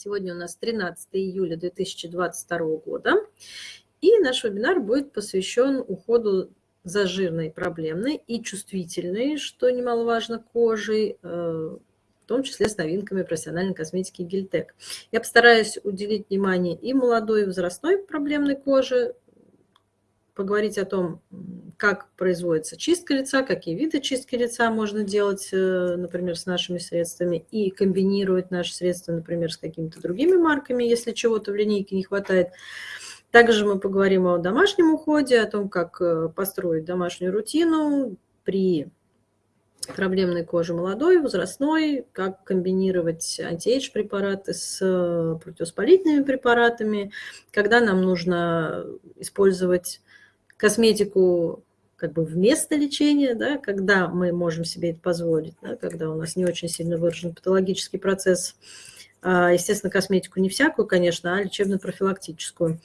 Сегодня у нас 13 июля 2022 года. И наш вебинар будет посвящен уходу за жирной, проблемной и чувствительной, что немаловажно, кожей, э, в том числе с новинками профессиональной косметики Гельтек. Я постараюсь уделить внимание и молодой, и возрастной проблемной коже, поговорить о том, как производится чистка лица, какие виды чистки лица можно делать, э, например, с нашими средствами, и комбинировать наши средства, например, с какими-то другими марками, если чего-то в линейке не хватает. Также мы поговорим о домашнем уходе, о том, как э, построить домашнюю рутину при проблемной коже молодой, возрастной, как комбинировать антиэйдж препараты с э, противовоспалительными препаратами, когда нам нужно использовать косметику как бы вместо лечения, да, когда мы можем себе это позволить, да, когда у нас не очень сильно выражен патологический процесс. А, естественно, косметику не всякую, конечно, а лечебно-профилактическую.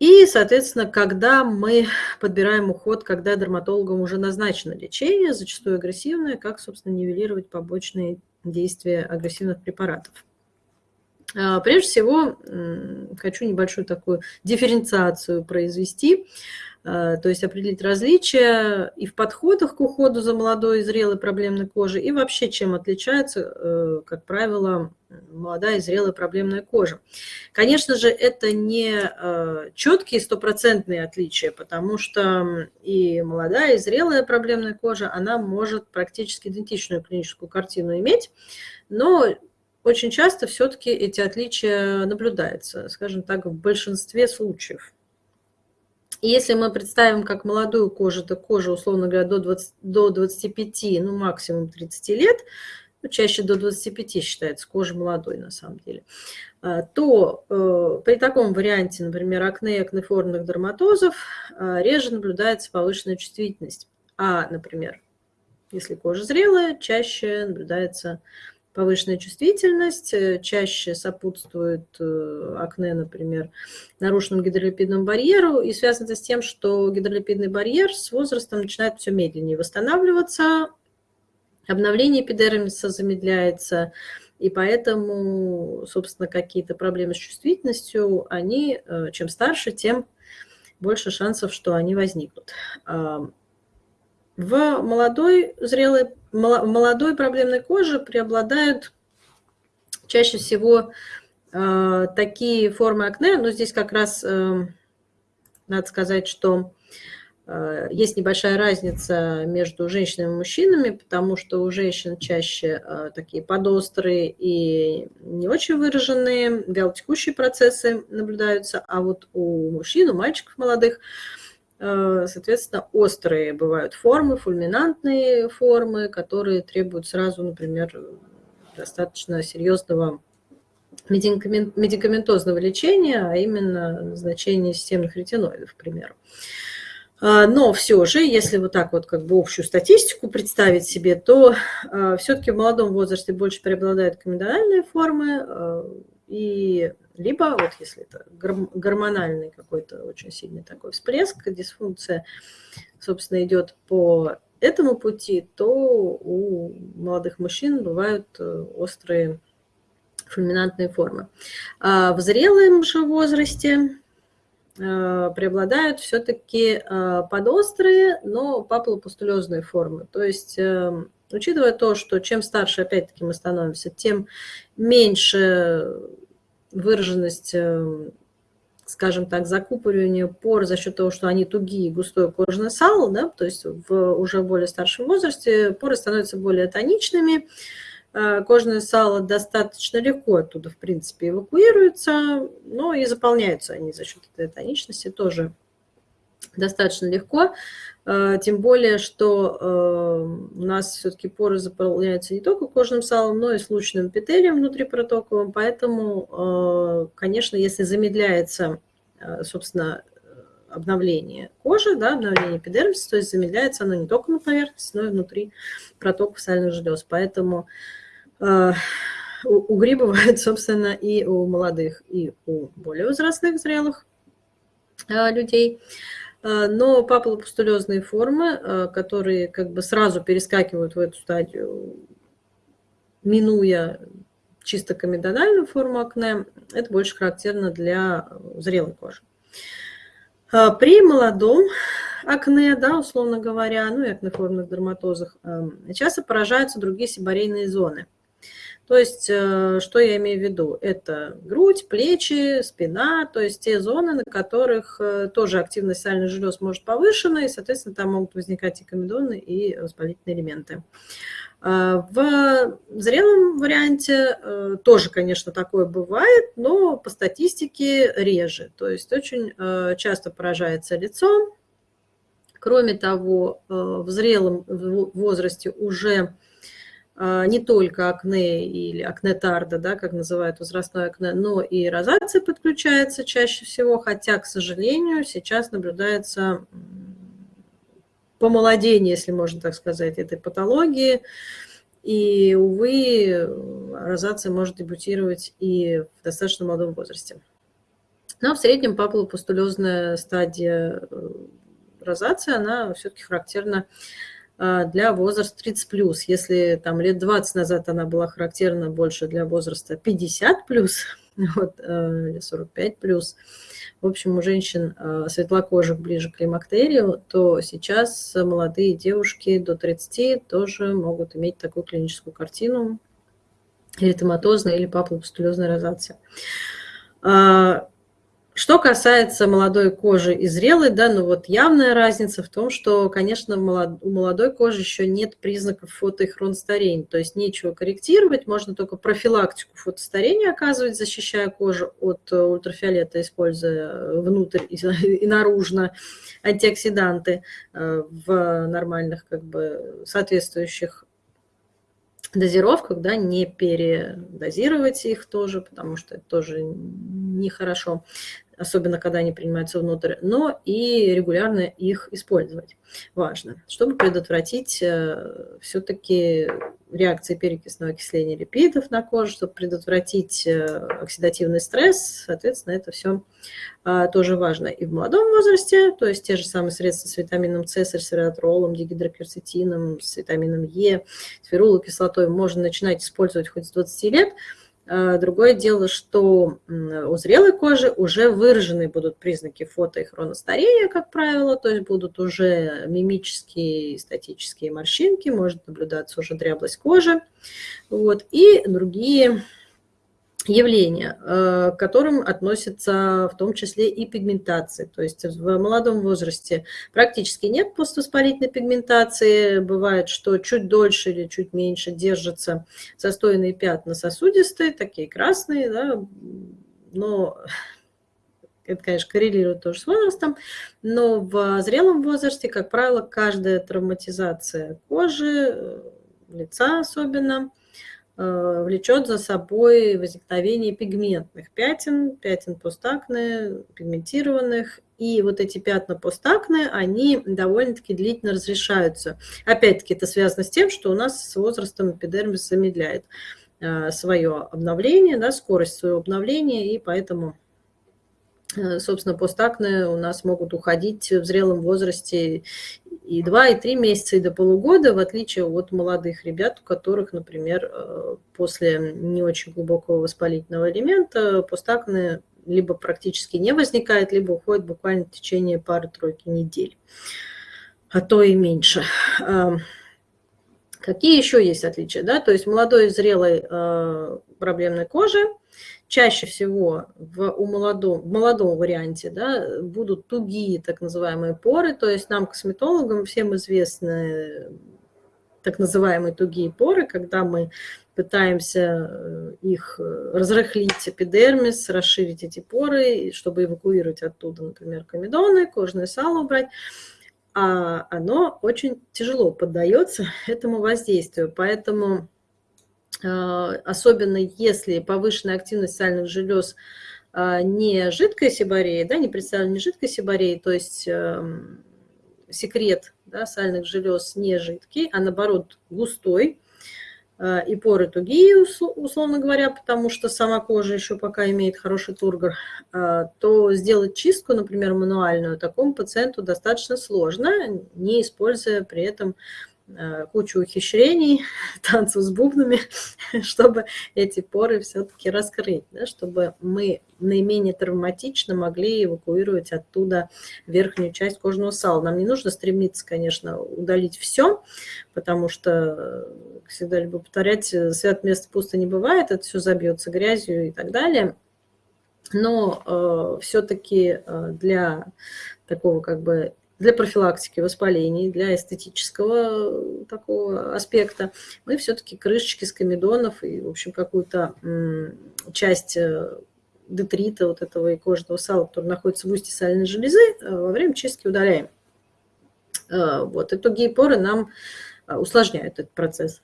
И, соответственно, когда мы подбираем уход, когда дерматологам уже назначено лечение, зачастую агрессивное, как, собственно, нивелировать побочные действия агрессивных препаратов. А, прежде всего, хочу небольшую такую дифференциацию произвести. Э, то есть определить различия и в подходах к уходу за молодой и зрелой проблемной кожей, и вообще чем отличается, э, как правило, молодая и зрелая проблемная кожа. Конечно же, это не э, четкие стопроцентные отличия, потому что и молодая, и зрелая проблемная кожа, она может практически идентичную клиническую картину иметь, но очень часто все-таки эти отличия наблюдаются, скажем так, в большинстве случаев. Если мы представим как молодую кожу, то кожа, условно говоря, до, 20, до 25, ну максимум 30 лет, ну, чаще до 25 считается кожа молодой на самом деле, а, то э, при таком варианте, например, акне и акнеформных дерматозов, э, реже наблюдается повышенная чувствительность. А, например, если кожа зрелая, чаще наблюдается повышенная чувствительность, э, чаще сопутствует э, акне, например, нарушенному гидролипидному барьеру, и связано это с тем, что гидролипидный барьер с возрастом начинает все медленнее восстанавливаться, обновление эпидермиса замедляется, и поэтому, собственно, какие-то проблемы с чувствительностью, они, э, чем старше, тем больше шансов, что они возникнут. В молодой, зрелой, молодой проблемной коже преобладают чаще всего э, такие формы акне, но здесь как раз э, надо сказать, что э, есть небольшая разница между женщинами и мужчинами, потому что у женщин чаще э, такие подострые и не очень выраженные вялотекущие процессы наблюдаются, а вот у мужчин, у мальчиков молодых – соответственно, острые бывают формы, фульминантные формы, которые требуют сразу, например, достаточно серьезного медикаментозного лечения, а именно назначения системных ретиноидов, к примеру. А, но все же, если вот так вот как бы общую статистику представить себе, то э, все-таки в молодом возрасте больше преобладают комедональные формы, э, и либо вот если это гормональный какой-то очень сильный такой всплеск, дисфункция, собственно, идет по этому пути, то у молодых мужчин бывают э, острые фульминантные формы. А в зрелом же возрасте э, преобладают все-таки э, подострые, но папулопустулезные формы. То есть, учитывая то, что чем старше, опять-таки, мы становимся, тем меньше выраженность, эм, скажем так, закупоривания пор за счет того, что они тугие, густое кожное сало, да, то есть в уже более старшем возрасте поры становятся более тоничными, э, кожное сало достаточно легко оттуда, в принципе, эвакуируется, но и заполняются они за счет этой тоничности тоже достаточно легко. Э, тем более, что э, у нас все-таки поры заполняются не только кожным салом, но и случайным эпителием внутрипротоковым. Поэтому, э, конечно, если замедляется, собственно, обновление кожи, да, обновление эпидермиса, то есть замедляется оно не только на поверхности, но и внутри протоков сальных желез. Поэтому угри бывают, собственно, и у молодых, и у более возрастных, зрелых людей. Э, но папулопустулезные формы, э, которые как бы сразу перескакивают в эту стадию, минуя чисто комедональную форму акне, это больше характерно для зрелой кожи. А, при молодом акне, да, условно говоря, ну и акнеформных дерматозах, часто поражаются другие сибарейные зоны. То есть, э, что я имею в виду? Это грудь, плечи, спина, то есть те зоны, на которых э, тоже активность сальных желез может повышена, и, соответственно, там могут возникать и комедоны, и воспалительные элементы. А, в зрелом варианте э, тоже, конечно, такое бывает, но по статистике реже. То есть очень э, часто поражается лицо. Кроме того, э, в зрелом возрасте уже не только акне или акнетарда, да, как называют возрастное акне, но и розация подключается чаще всего, хотя, к сожалению, сейчас наблюдается помолодение, если можно так сказать, этой патологии. И, увы, розация может дебютировать и в достаточно молодом возрасте. Но в среднем папулопустулезная стадия э, розации, она все-таки характерна для возраста 30+. Если там лет 20 назад она была характерна больше для возраста 50+, вот, 45+, э, в общем, у женщин э, светлокожих ближе к климактерию, то сейчас молодые девушки до 30 тоже могут иметь такую клиническую картину эритематозная или папулопустулезная розация. Что касается молодой кожи и зрелой, да, ну вот явная разница в том, что, конечно, у молодой кожи еще нет признаков фото- то есть нечего корректировать, можно только профилактику фотостарения оказывать, защищая кожу от э, ультрафиолета, используя внутрь и наружно антиоксиданты э, в нормальных, как бы, соответствующих дозировках, да, не передозировать их тоже, потому что это тоже нехорошо особенно когда они принимаются внутрь, но и регулярно их использовать. Важно, чтобы предотвратить э, все-таки реакции перекисного окисления липидов на коже, чтобы предотвратить э, оксидативный стресс, соответственно, это все а, тоже важно и в молодом возрасте, то есть те же самые средства с витамином С, с ресвератролом, дигидрокверцетином, с витамином Е, с ферулой кислотой можно начинать использовать хоть с 20 лет, другое дело, что у зрелой кожи уже выражены будут признаки фото- и хроностарения, как правило, то есть будут уже мимические и статические морщинки, может наблюдаться уже дряблость кожи, вот, и другие явления, э, к которым относятся в том числе и пигментация. То есть в молодом возрасте практически нет поствоспалительной пигментации. Бывает, что чуть дольше или чуть меньше держатся застойные пятна сосудистые, такие красные, да, но это, конечно, коррелирует тоже с возрастом, но в зрелом возрасте, как правило, каждая травматизация кожи, э, лица особенно, влечет за собой возникновение пигментных пятен, пятен постакне, пигментированных. И вот эти пятна постакне, они довольно-таки длительно разрешаются. Опять-таки это связано с тем, что у нас с возрастом эпидермис замедляет э, свое обновление, да, скорость своего обновления, и поэтому э, собственно, постакне у нас могут уходить в зрелом возрасте и 2, и 3 месяца, и до полугода, в отличие от молодых ребят, у которых, например, э, после не очень глубокого воспалительного элемента постакне либо практически не возникает, либо уходит буквально в течение пары-тройки недель, а то и меньше. Какие еще есть отличия? Да? То есть молодой и зрелой э, проблемной кожи чаще всего в, у молодом, в молодом варианте да, будут тугие так называемые поры, то есть нам, косметологам, всем известны так называемые тугие поры, когда мы пытаемся э, их э, разрыхлить эпидермис, расширить эти поры, чтобы эвакуировать оттуда, например, комедоны, кожное сало убрать, а оно очень тяжело поддается этому воздействию, поэтому особенно если повышенная активность сальных желез а, не жидкой сибореи, да, не представлена не жидкой сибореи, то есть эм, секрет да, сальных желез не жидкий, а наоборот густой, а, и поры тугие, условно говоря, потому что сама кожа еще пока имеет хороший тургор, то сделать чистку, например, мануальную, такому пациенту достаточно сложно, не используя при этом э, кучу ухищрений, танцев с бубнами, чтобы эти поры все-таки раскрыть, да, чтобы мы наименее травматично могли эвакуировать оттуда верхнюю часть кожного сала. Нам не нужно стремиться, конечно, удалить все, потому что, всегда люблю повторять, свят место пусто не бывает, это все забьется грязью и так далее – но э, все-таки э, для такого как бы для профилактики воспалений, для эстетического э, такого аспекта, мы все-таки крышечки с комедонов и, в общем, какую-то часть э, детрита вот этого и кожного сала, который находится в устье сальной железы, э, во время чистки удаляем. Вот. И тугие поры нам усложняют этот процесс.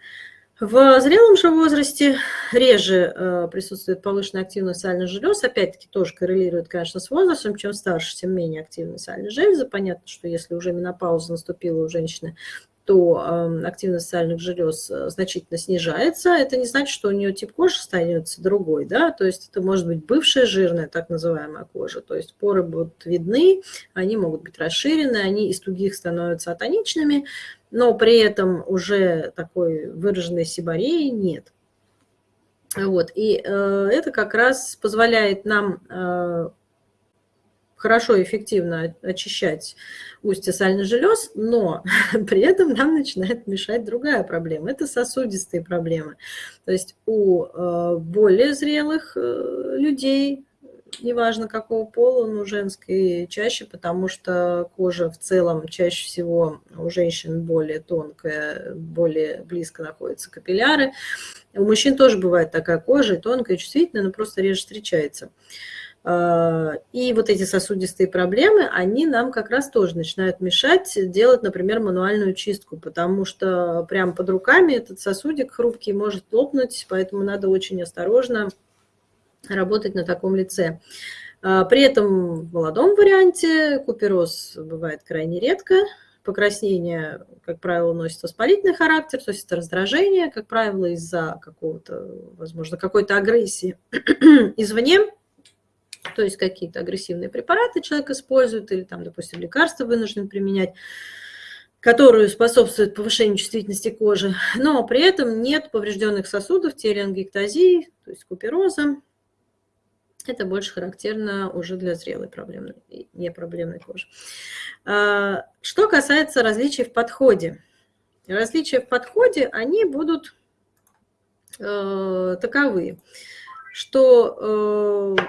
В зрелом же возрасте реже э, присутствует повышенная активность сальных желез. Опять-таки тоже коррелирует, конечно, с возрастом. Чем старше, тем менее активны сальные железы. Понятно, что если уже менопауза наступила у женщины, то э, активность сальных желез э, значительно снижается. Это не значит, что у нее тип кожи становится другой. Да? То есть это может быть бывшая жирная, так называемая кожа. То есть поры будут видны, они могут быть расширены, они из тугих становятся атоничными но при этом уже такой выраженной сибареи нет. Вот, и э, это как раз позволяет нам э, хорошо и эффективно очищать устье сальных желез, но при этом нам начинает мешать другая проблема. Это сосудистые проблемы. То есть у э, более зрелых э, людей неважно какого пола, но женской чаще, потому что кожа в целом чаще всего у женщин более тонкая, более близко находятся капилляры. У мужчин тоже бывает такая кожа, тонкая, чувствительная, но просто реже встречается. А, и вот эти сосудистые проблемы, они нам как раз тоже начинают мешать делать, например, мануальную чистку, потому что прямо под руками этот сосудик хрупкий может лопнуть, поэтому надо очень осторожно работать на таком лице. А, при этом в молодом варианте купероз бывает крайне редко. Покраснение, как правило, носит воспалительный характер, то есть это раздражение, как правило, из-за какого-то, возможно, какой-то агрессии извне, то есть какие-то агрессивные препараты человек использует или там, допустим, лекарства вынужден применять которые способствуют повышению чувствительности кожи, но при этом нет поврежденных сосудов, телеангиектазии, то есть купероза, это больше характерно уже для зрелой проблемной, не проблемной кожи. А, что касается различий в подходе. Различия в подходе, они будут э, таковы, что э,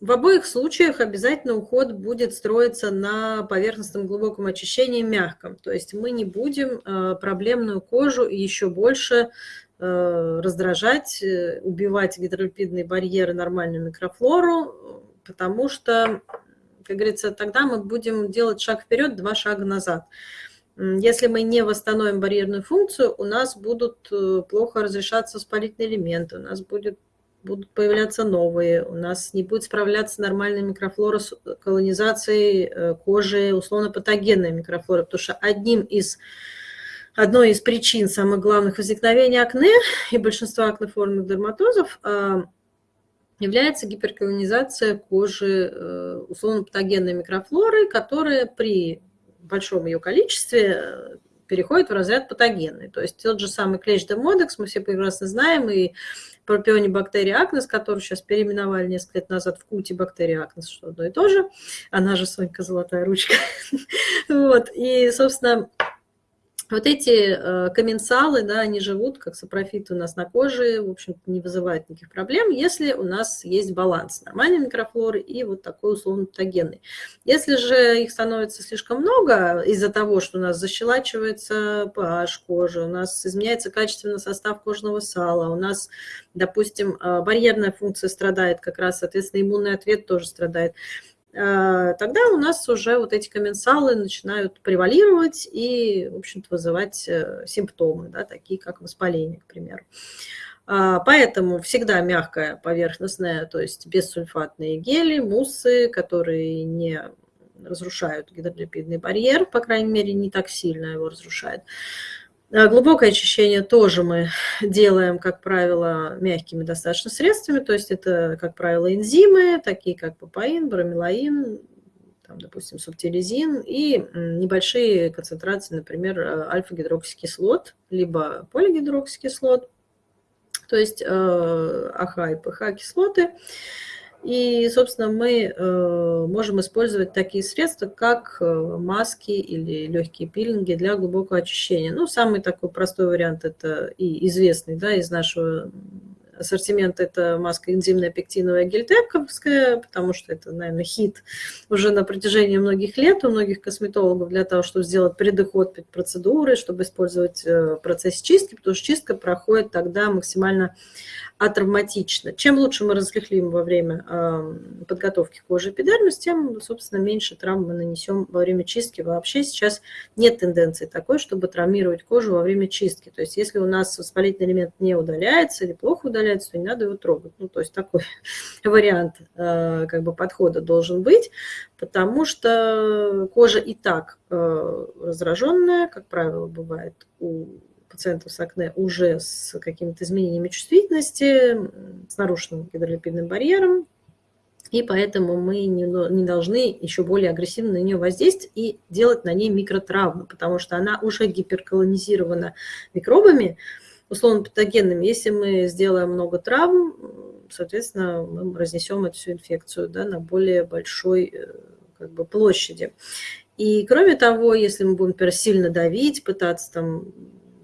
в обоих случаях обязательно уход будет строиться на поверхностном глубоком очищении мягком. То есть мы не будем э, проблемную кожу еще больше раздражать, э, убивать гидролипидные барьеры, нормальную микрофлору, потому что, как говорится, тогда мы будем делать шаг вперед, два шага назад. Если мы не восстановим барьерную функцию, у нас будут э, плохо разрешаться воспалительные элементы, у нас будет, будут появляться новые, у нас не будет справляться нормальная микрофлора с колонизацией кожи, условно-патогенная микрофлора, потому что одним из одной из причин самых главных возникновения акне и большинства акнеформных дерматозов а, является гиперколонизация кожи э, условно-патогенной микрофлоры, которая при большом ее количестве э, переходит в разряд патогенный. То есть тот же самый клещ демодекс, мы все прекрасно знаем, и пропионибактерия акнес, которую сейчас переименовали несколько лет назад в кути бактерия акнес, что одно и то же. Она же Сонька золотая ручка. вот. И, собственно, вот эти э, комменсалы, да, они живут, как сапрофиты у нас на коже, в общем не вызывают никаких проблем, если у нас есть баланс нормальной микрофлоры и вот такой условно патогенный. Если же их становится слишком много из-за того, что у нас защелачивается pH кожи, у нас изменяется качественно состав кожного сала, у нас, допустим, э, барьерная функция страдает как раз, соответственно, иммунный ответ тоже страдает, тогда у нас уже вот эти комменсалы начинают превалировать и, в общем-то, вызывать э, симптомы, да, такие как воспаление, к примеру. А, поэтому всегда мягкая поверхностная, то есть бессульфатные гели, муссы, которые не разрушают гидролипидный барьер, по крайней мере, не так сильно его разрушает. А, глубокое очищение тоже мы делаем, как правило, мягкими достаточно средствами, то есть это, как правило, энзимы, такие как папаин, бромелаин, там, допустим, субтилизин, и небольшие концентрации, например, альфа-гидроксикислот, либо полигидроксикислот, то есть АХ и ПХ кислоты. И, собственно, мы э, можем использовать такие средства, как э, маски или легкие пилинги для глубокого очищения. Ну, самый такой простой вариант – это и известный да, из нашего ассортимент – это маска энзимная пектиновая гельтековская, потому что это, наверное, хит уже на протяжении многих лет у многих косметологов для того, чтобы сделать предоход перед процедурой, чтобы использовать э, процесс чистки, потому что чистка проходит тогда максимально атравматично. Чем лучше мы разрыхлим во время э, подготовки кожи эпидермис, тем, собственно, меньше травм мы нанесем во время чистки. Вообще сейчас нет тенденции такой, чтобы травмировать кожу во время чистки. То есть если у нас воспалительный элемент не удаляется или плохо удаляется, то не надо его трогать. Ну, то есть такой вариант э, как бы подхода должен быть, потому что кожа и так э, раздраженная, как правило, бывает у пациентов с акне уже с какими-то изменениями чувствительности, с нарушенным гидролипидным барьером, и поэтому мы не, не должны еще более агрессивно на нее воздействовать и делать на ней микротравмы, потому что она уже гиперколонизирована микробами, условно патогенными. Если мы сделаем много травм, соответственно, мы разнесем эту всю инфекцию да, на более большой э, как бы, площади. И кроме того, если мы будем, например, сильно давить, пытаться там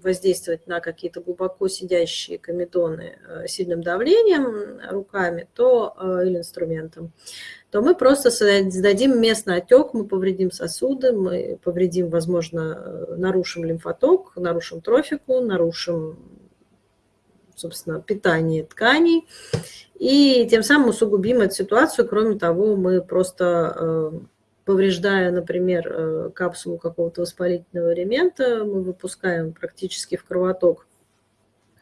воздействовать на какие-то глубоко сидящие комедоны э, сильным давлением руками то, э, или инструментом, то мы просто сдадим местный отек, мы повредим сосуды, мы повредим, возможно, э, нарушим лимфоток, нарушим трофику, нарушим, собственно, питание тканей, и тем самым усугубим эту ситуацию. Кроме того, мы просто повреждая, например, э, капсулу какого-то воспалительного элемента, мы выпускаем практически в кровоток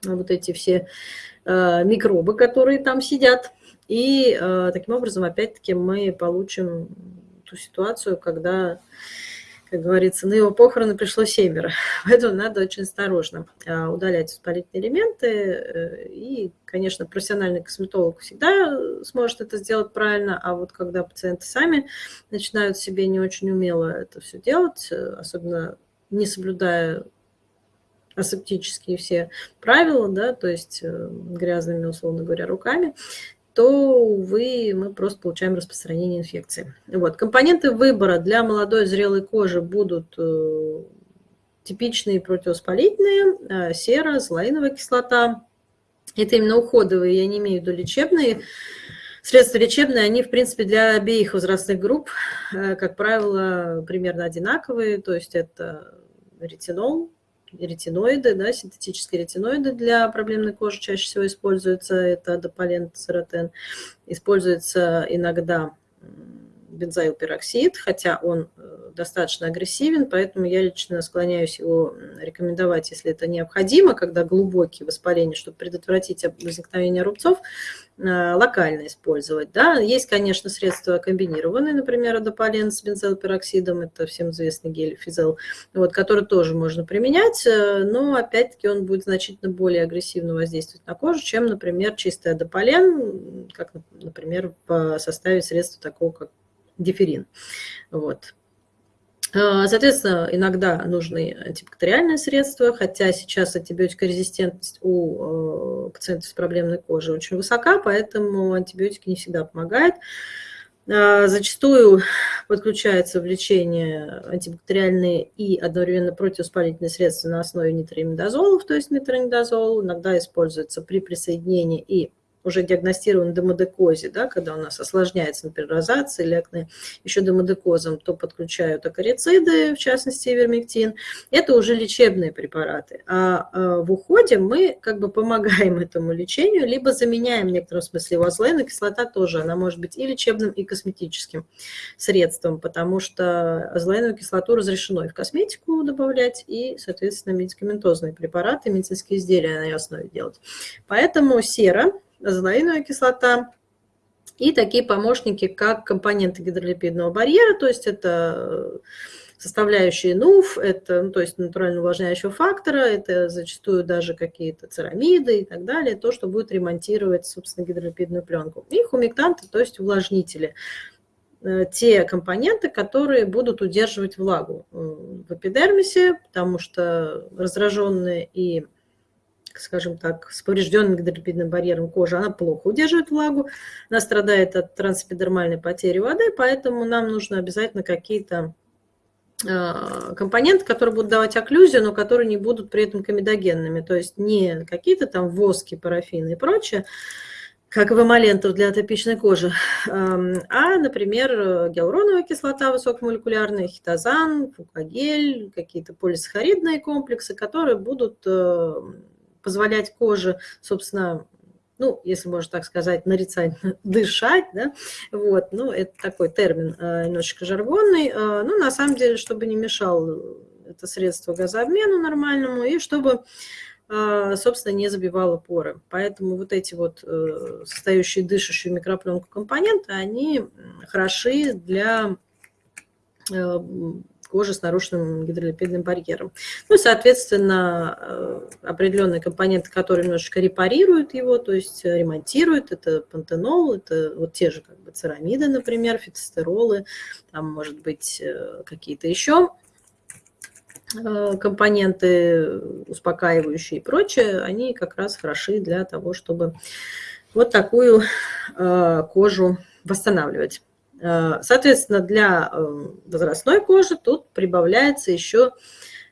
вот эти все э, микробы, которые там сидят. И э, таким образом, опять-таки, мы получим ту ситуацию, когда как говорится, на его похороны пришло семеро. Поэтому надо очень осторожно а, удалять воспалительные элементы. Э, и, конечно, профессиональный косметолог всегда сможет это сделать правильно, а вот когда пациенты сами начинают себе не очень умело это все делать, э, особенно не соблюдая асептические все правила, да, то есть э, грязными, условно говоря, руками, то, увы, мы просто получаем распространение инфекции. Вот. Компоненты выбора для молодой зрелой кожи будут э, типичные противовоспалительные, э, сера, злоиновая кислота. Это именно уходовые, я не имею в виду лечебные. Средства лечебные, они, в принципе, для обеих возрастных групп, э, как правило, примерно одинаковые. То есть это ретинол, ретиноиды, да, синтетические ретиноиды для проблемной кожи чаще всего используются, это дополен, церотен. Используется иногда бензоилпероксид, хотя он э, достаточно агрессивен, поэтому я лично склоняюсь его рекомендовать, если это необходимо, когда глубокие воспаления, чтобы предотвратить возникновение рубцов, э, локально использовать. Да. Есть, конечно, средства комбинированные, например, адополен с бензоилпероксидом, это всем известный гель физел, вот, который тоже можно применять, э, но опять-таки он будет значительно более агрессивно воздействовать на кожу, чем, например, чистый адополен, как, например, в составе средства такого, как диферин. Вот. А, соответственно, иногда нужны антибактериальные средства, хотя сейчас антибиотикорезистентность у э, пациентов с проблемной кожей очень высока, поэтому антибиотики не всегда помогают. А, зачастую подключаются в лечение антибактериальные и одновременно противовоспалительные средства на основе нитроимидазолов, то есть метронидазол. Иногда используется при присоединении и уже диагностирован демодекозе, да, когда у нас осложняется, например, розация или акне, еще демодекозом, то подключают акарициды, в частности, вермектин. Это уже лечебные препараты. А, а в уходе мы как бы помогаем этому лечению, либо заменяем в некотором смысле его. Азлейная кислота тоже, она может быть и лечебным, и косметическим средством, потому что азлейновую кислоту разрешено и в косметику добавлять, и, соответственно, медикаментозные препараты, медицинские изделия на ее основе делать. Поэтому сера азолаиновая кислота и такие помощники, как компоненты гидролипидного барьера, то есть это э, составляющие НУФ, это, ну, то есть натурально увлажняющего фактора, это зачастую даже какие-то церамиды и так далее, то, что будет ремонтировать, собственно, гидролипидную пленку. И хумектанты, то есть увлажнители. э, те компоненты, которые будут удерживать влагу в эпидермисе, потому что раздраженные и скажем так, с поврежденным гидролипидным барьером кожи, она плохо удерживает влагу, она страдает от трансэпидермальной потери воды, поэтому нам нужно обязательно какие-то а, компоненты, которые будут давать окклюзию, но которые не будут при этом комедогенными, то есть не какие-то там воски, парафины и прочее, как в эмолентах для атопичной кожи, а, например, гиалуроновая кислота высокомолекулярная, хитозан, фукагель, какие-то полисахаридные комплексы, которые будут э, позволять коже, собственно, ну, если можно так сказать, нарицательно дышать, да, вот, ну, это такой термин э, немножечко жаргонный, ну, на самом деле, чтобы не мешал это средство газообмену нормальному, и чтобы, э, собственно, не забивало поры. Поэтому вот эти вот состоящие дышащую микропленку компоненты, они хороши для кожи с нарушенным гидролипидным барьером. Ну, соответственно, э, определенные компоненты, которые немножечко репарируют его, то есть ремонтируют, это пантенол, это вот те же как бы церамиды, например, фитостеролы, там, может быть, э, какие-то еще э, компоненты успокаивающие и прочее, они как раз хороши для того, чтобы вот такую кожу восстанавливать. Э, соответственно, для э, возрастной кожи тут прибавляется еще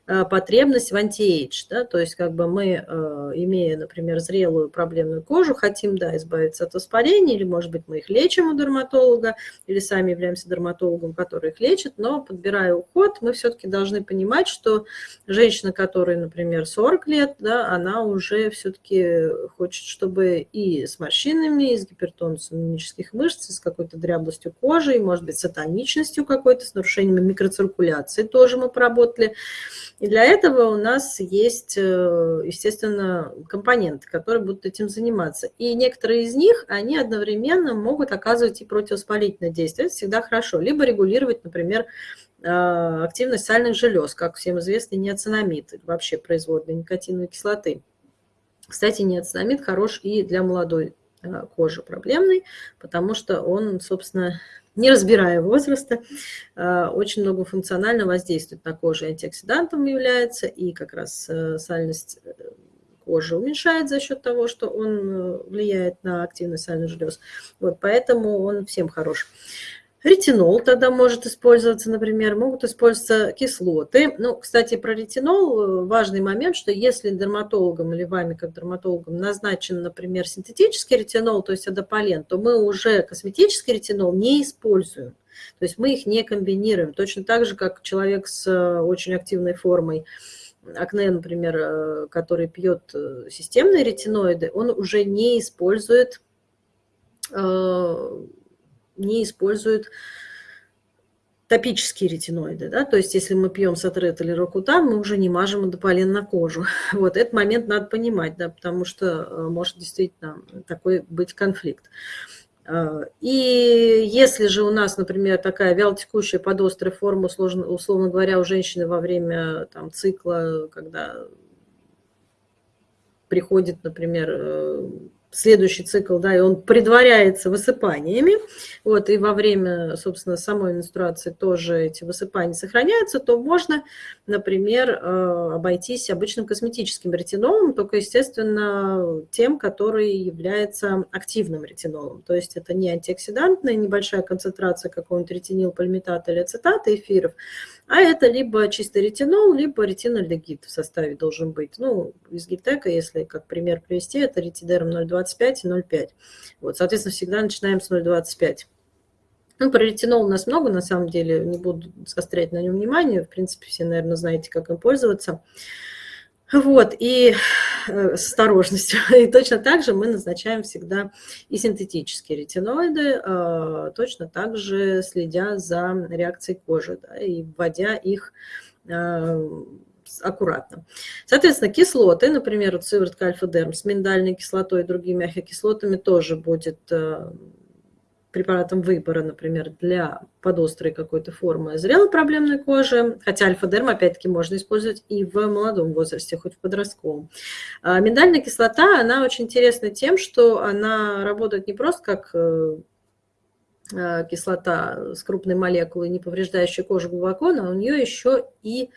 потребность в anti-age, да, то есть как бы мы, э, имея, например, зрелую проблемную кожу, хотим, да, избавиться от воспаления, или, может быть, мы их лечим у дерматолога, или сами являемся дерматологом, который их лечит, но подбирая уход, мы все-таки должны понимать, что женщина, которой, например, 40 лет, да, она уже все-таки хочет, чтобы и с морщинами, и с гипертонусом мимических мышц, и с какой-то дряблостью кожи, и, может быть, с атоничностью какой-то, с нарушениями микроциркуляции тоже мы поработали, и для этого у нас есть, э, естественно, компоненты, которые будут этим заниматься. И некоторые из них, они одновременно могут оказывать и противовоспалительное действие. Это всегда хорошо. Либо регулировать, например, э, активность сальных желез, как всем известный неоцинамид, вообще производный никотиновой кислоты. Кстати, неоцинамид хорош и для молодой э, кожи проблемной, потому что он, собственно, не разбирая возраста, э, очень многофункционально воздействует на кожу, антиоксидантом является, и как раз э, сальность э, кожи уменьшает за счет того, что он влияет на активность сальных желез. Вот, поэтому он всем хорош. Ретинол тогда может использоваться, например, могут использоваться кислоты. Ну, кстати, про ретинол э, важный момент, что если дерматологом или вами как дерматологом назначен, например, синтетический ретинол, то есть адополен, то мы уже косметический ретинол не используем. То есть мы их не комбинируем. Точно так же, как человек с э, очень активной формой акне, например, э, который пьет системные ретиноиды, он уже не использует не используют топические ретиноиды, да, то есть если мы пьем сатрет или рокутан, мы уже не мажем адополен на кожу. Вот этот момент надо понимать, да, потому что э, может действительно такой быть конфликт. Э, и если же у нас, например, такая вялотекущая подострая форма, условно, условно говоря, у женщины во время там, цикла, когда приходит, например, э, следующий цикл, да, и он предваряется высыпаниями, вот, и во время, собственно, самой менструации тоже эти высыпания сохраняются, то можно, например, э, обойтись обычным косметическим ретинолом, только, естественно, тем, который является активным ретинолом, то есть это не антиоксидантная небольшая концентрация какого-нибудь ретинилпальмитата или ацетата эфиров, а это либо чистый ретинол, либо ретинольдегид в составе должен быть. Ну, из гитека, если как пример привести, это ретидерм 0,25 и 0,5. Вот, соответственно, всегда начинаем с 0,25. Ну, про ретинол у нас много, на самом деле, не буду заострять на нем внимание. В принципе, все, наверное, знаете, как им пользоваться. Вот, и э, с осторожностью. И точно так же мы назначаем всегда и синтетические ретиноиды, э, точно так же следя за реакцией кожи да, и вводя их э, аккуратно. Соответственно, кислоты, например, вот сыворотка альфа-дерм с миндальной кислотой и другими ахокислотами тоже будет препаратом выбора, например, для подострой какой-то формы зрелой проблемной кожи, хотя альфа-дерм, опять-таки, можно использовать и в молодом возрасте, хоть в подростковом. А миндальная кислота, она очень интересна тем, что она работает не просто как э, э, кислота с крупной молекулой, не повреждающая кожу глубоко, но у нее еще и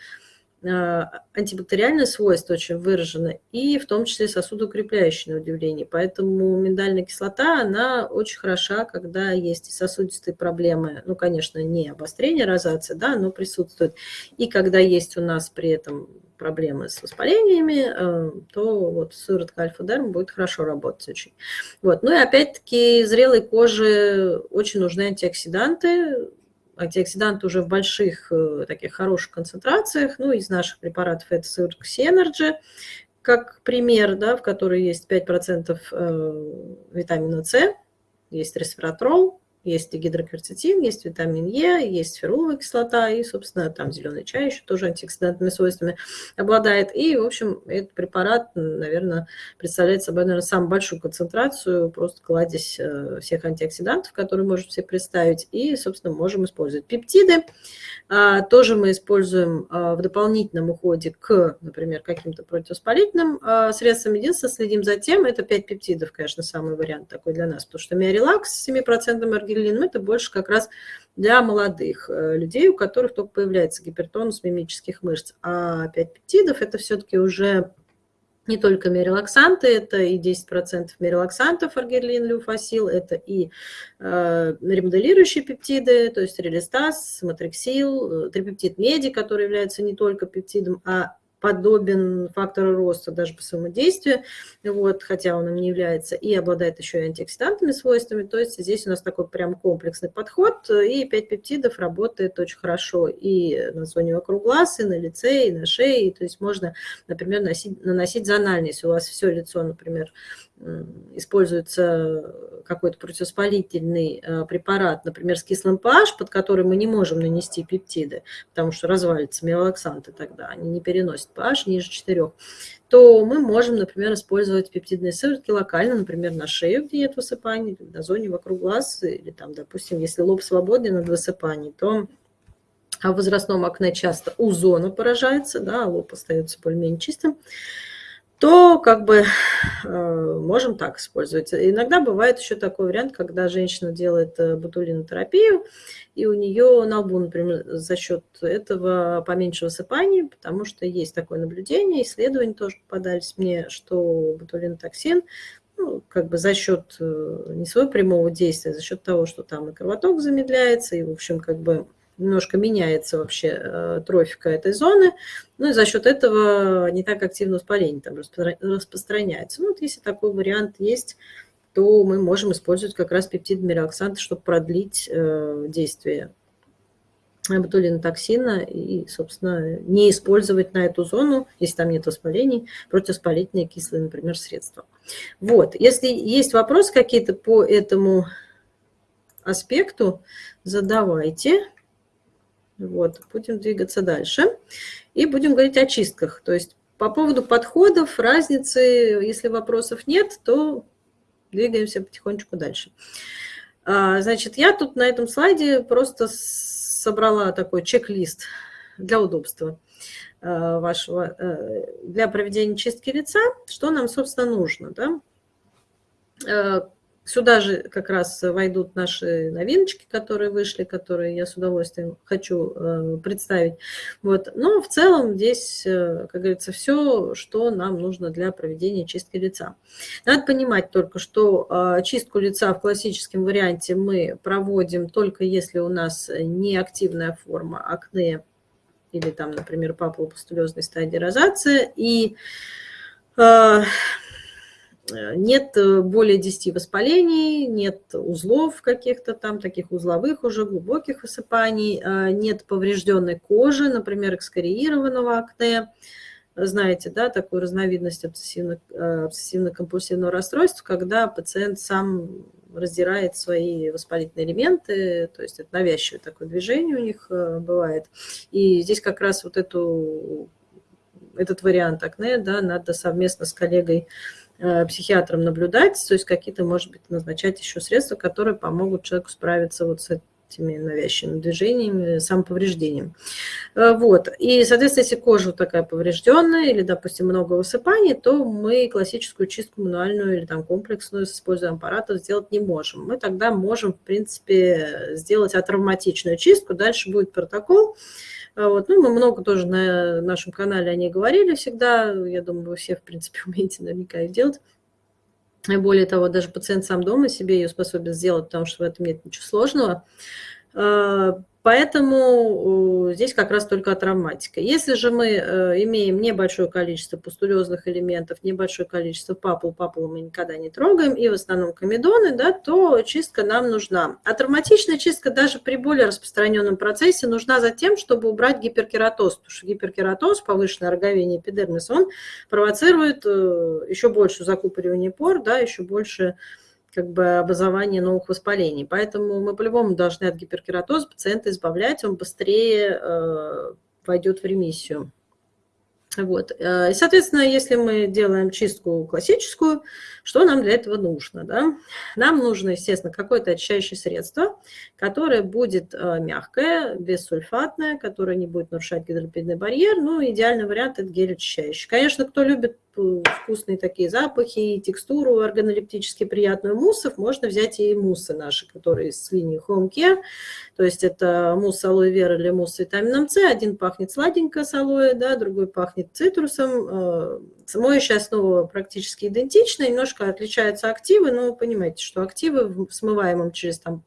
Э, антибактериальные свойства очень выражены, и в том числе сосудоукрепляющие на удивление. Поэтому миндальная кислота, она очень хороша, когда есть сосудистые проблемы, ну, конечно, не обострение розации, да, но присутствует. И когда есть у нас при этом проблемы с воспалениями, э, то вот сыворотка альфа-дерм будет хорошо работать очень. Вот. Ну и опять-таки зрелой коже очень нужны антиоксиданты, антиоксиданты уже в больших э, таких хороших концентрациях. Ну, из наших препаратов это сыворотка Synergy, как пример, да, в которой есть 5% э, витамина С, есть ресвератрол, есть гидрокверцетин, есть витамин Е, есть феруловая кислота и, собственно, там зеленый чай еще тоже антиоксидантными свойствами обладает. И, в общем, этот препарат, наверное, представляет собой, наверное, самую большую концентрацию, просто кладезь э, всех антиоксидантов, которые можем себе представить, и, собственно, можем использовать пептиды. А, тоже мы используем а, в дополнительном уходе к, например, каким-то противовоспалительным а, средствам. Единственное, следим за тем, это 5 пептидов, конечно, самый вариант такой для нас, потому что миорелакс с 7% аргирелином это больше как раз для молодых э, людей, у которых только появляется гипертонус мимических мышц. А 5 пептидов это все-таки уже не только мирелаксанты, это и 10% мирелаксантов, аргирлин, люфасил, это и э, ремоделирующие пептиды, то есть релистаз, матриксил, э, трипептид меди, который является не только пептидом, а подобен фактору роста даже по своему действию, вот, хотя он им не является, и обладает еще и антиоксидантными свойствами. То есть здесь у нас такой прям комплексный подход, и 5 пептидов работает очень хорошо и на зоне вокруг глаз, и на лице, и на шее. То есть можно, например, носить, наносить зонально, если у вас все лицо, например, используется какой-то противовоспалительный э, препарат, например, с кислым pH, под который мы не можем нанести пептиды, потому что развалится миолаксанты тогда, они не переносят pH ниже 4, то мы можем, например, использовать пептидные сыворотки локально, например, на шею, где нет высыпаний, на зоне вокруг глаз, или там, допустим, если лоб свободен от высыпаний, то в возрастном акне часто у зона поражается, да, а лоб остается более-менее чистым то как бы э, можем так использовать. Иногда бывает еще такой вариант, когда женщина делает э, ботулинотерапию, и у нее на лбу, например, за счет этого поменьше высыпаний, потому что есть такое наблюдение, исследования тоже попадались мне, что ботулинотоксин ну, как бы за счет э, не своего прямого действия, а за счет того, что там и кровоток замедляется, и, в общем, как бы немножко меняется вообще э, трофика этой зоны, ну и за счет этого не так активно воспаление там распространяется. Ну вот если такой вариант есть, то мы можем использовать как раз пептид мироксант, чтобы продлить э, действие ботулинотоксина и, собственно, не использовать на эту зону, если там нет воспалений, противовоспалительные кислые, например, средства. Вот, если есть вопросы какие-то по этому аспекту, задавайте. Вот, будем двигаться дальше. И будем говорить о чистках. То есть по поводу подходов, разницы, если вопросов нет, то двигаемся потихонечку дальше. А, значит, я тут на этом слайде просто собрала такой чек-лист для удобства а, вашего, э, для проведения чистки лица, что нам, собственно, нужно. Да? Сюда же как раз войдут наши новиночки, которые вышли, которые я с удовольствием хочу э, представить. Вот. Но в целом здесь, э, как говорится, все, что нам нужно для проведения чистки лица. Надо понимать только, что э, чистку лица в классическом варианте мы проводим только если у нас неактивная форма акне или там, например, папулопустулезной стадии розация. И нет э, более 10 воспалений, нет узлов каких-то там, таких узловых уже, глубоких высыпаний, э, нет поврежденной кожи, например, экскориированного акне. Знаете, да, такую разновидность обсессивно-компульсивного расстройства, когда пациент сам раздирает свои воспалительные элементы, то есть это навязчивое такое движение у них бывает. И здесь как раз вот эту, этот вариант акне да, надо совместно с коллегой Э, психиатром наблюдать, то есть какие-то, может быть, назначать еще средства, которые помогут человеку справиться вот с, этими навязчивыми движениями, самоповреждением. Э, вот. И, соответственно, если кожа такая поврежденная или, допустим, много высыпаний, то мы классическую чистку мануальную или там комплексную с использованием аппаратов сделать не можем. Мы тогда можем, в принципе, сделать атравматичную чистку. Дальше будет протокол. Э, вот. Ну, мы много тоже на нашем канале о ней говорили всегда. Я думаю, вы все, в принципе, умеете наверняка их делать. И более того, даже пациент сам дома себе ее способен сделать, потому что в этом нет ничего сложного. Поэтому здесь как раз только травматика. Если же мы э, имеем небольшое количество пустулезных элементов, небольшое количество папул, папулу мы никогда не трогаем, и в основном комедоны, да, то чистка нам нужна. А травматичная чистка даже при более распространенном процессе нужна за тем, чтобы убрать гиперкератоз, потому что гиперкератоз, повышенное роговение эпидермиса, он провоцирует э, еще больше закупоривание пор, да, еще больше как бы образование новых воспалений. Поэтому мы по-любому должны от гиперкератоза пациента избавлять, он быстрее э, войдет в ремиссию. Вот. Э, и, соответственно, если мы делаем чистку классическую, что нам для этого нужно? Да? Нам нужно, естественно, какое-то очищающее средство, которое будет э, мягкое, бессульфатное, которое не будет нарушать гидролипидный барьер. Ну, идеальный вариант – это гель очищающий. Конечно, кто любит вкусные такие запахи, и текстуру органолептически приятную муссов, можно взять и муссы наши, которые с линии Home Care. То есть это мусс алоэ вера или мусс с витамином С. Один пахнет сладенько с алоэ, да, другой пахнет цитрусом. Э, моющая основа практически идентична, немножко отличаются активы, но вы понимаете, что активы в смываемом через там,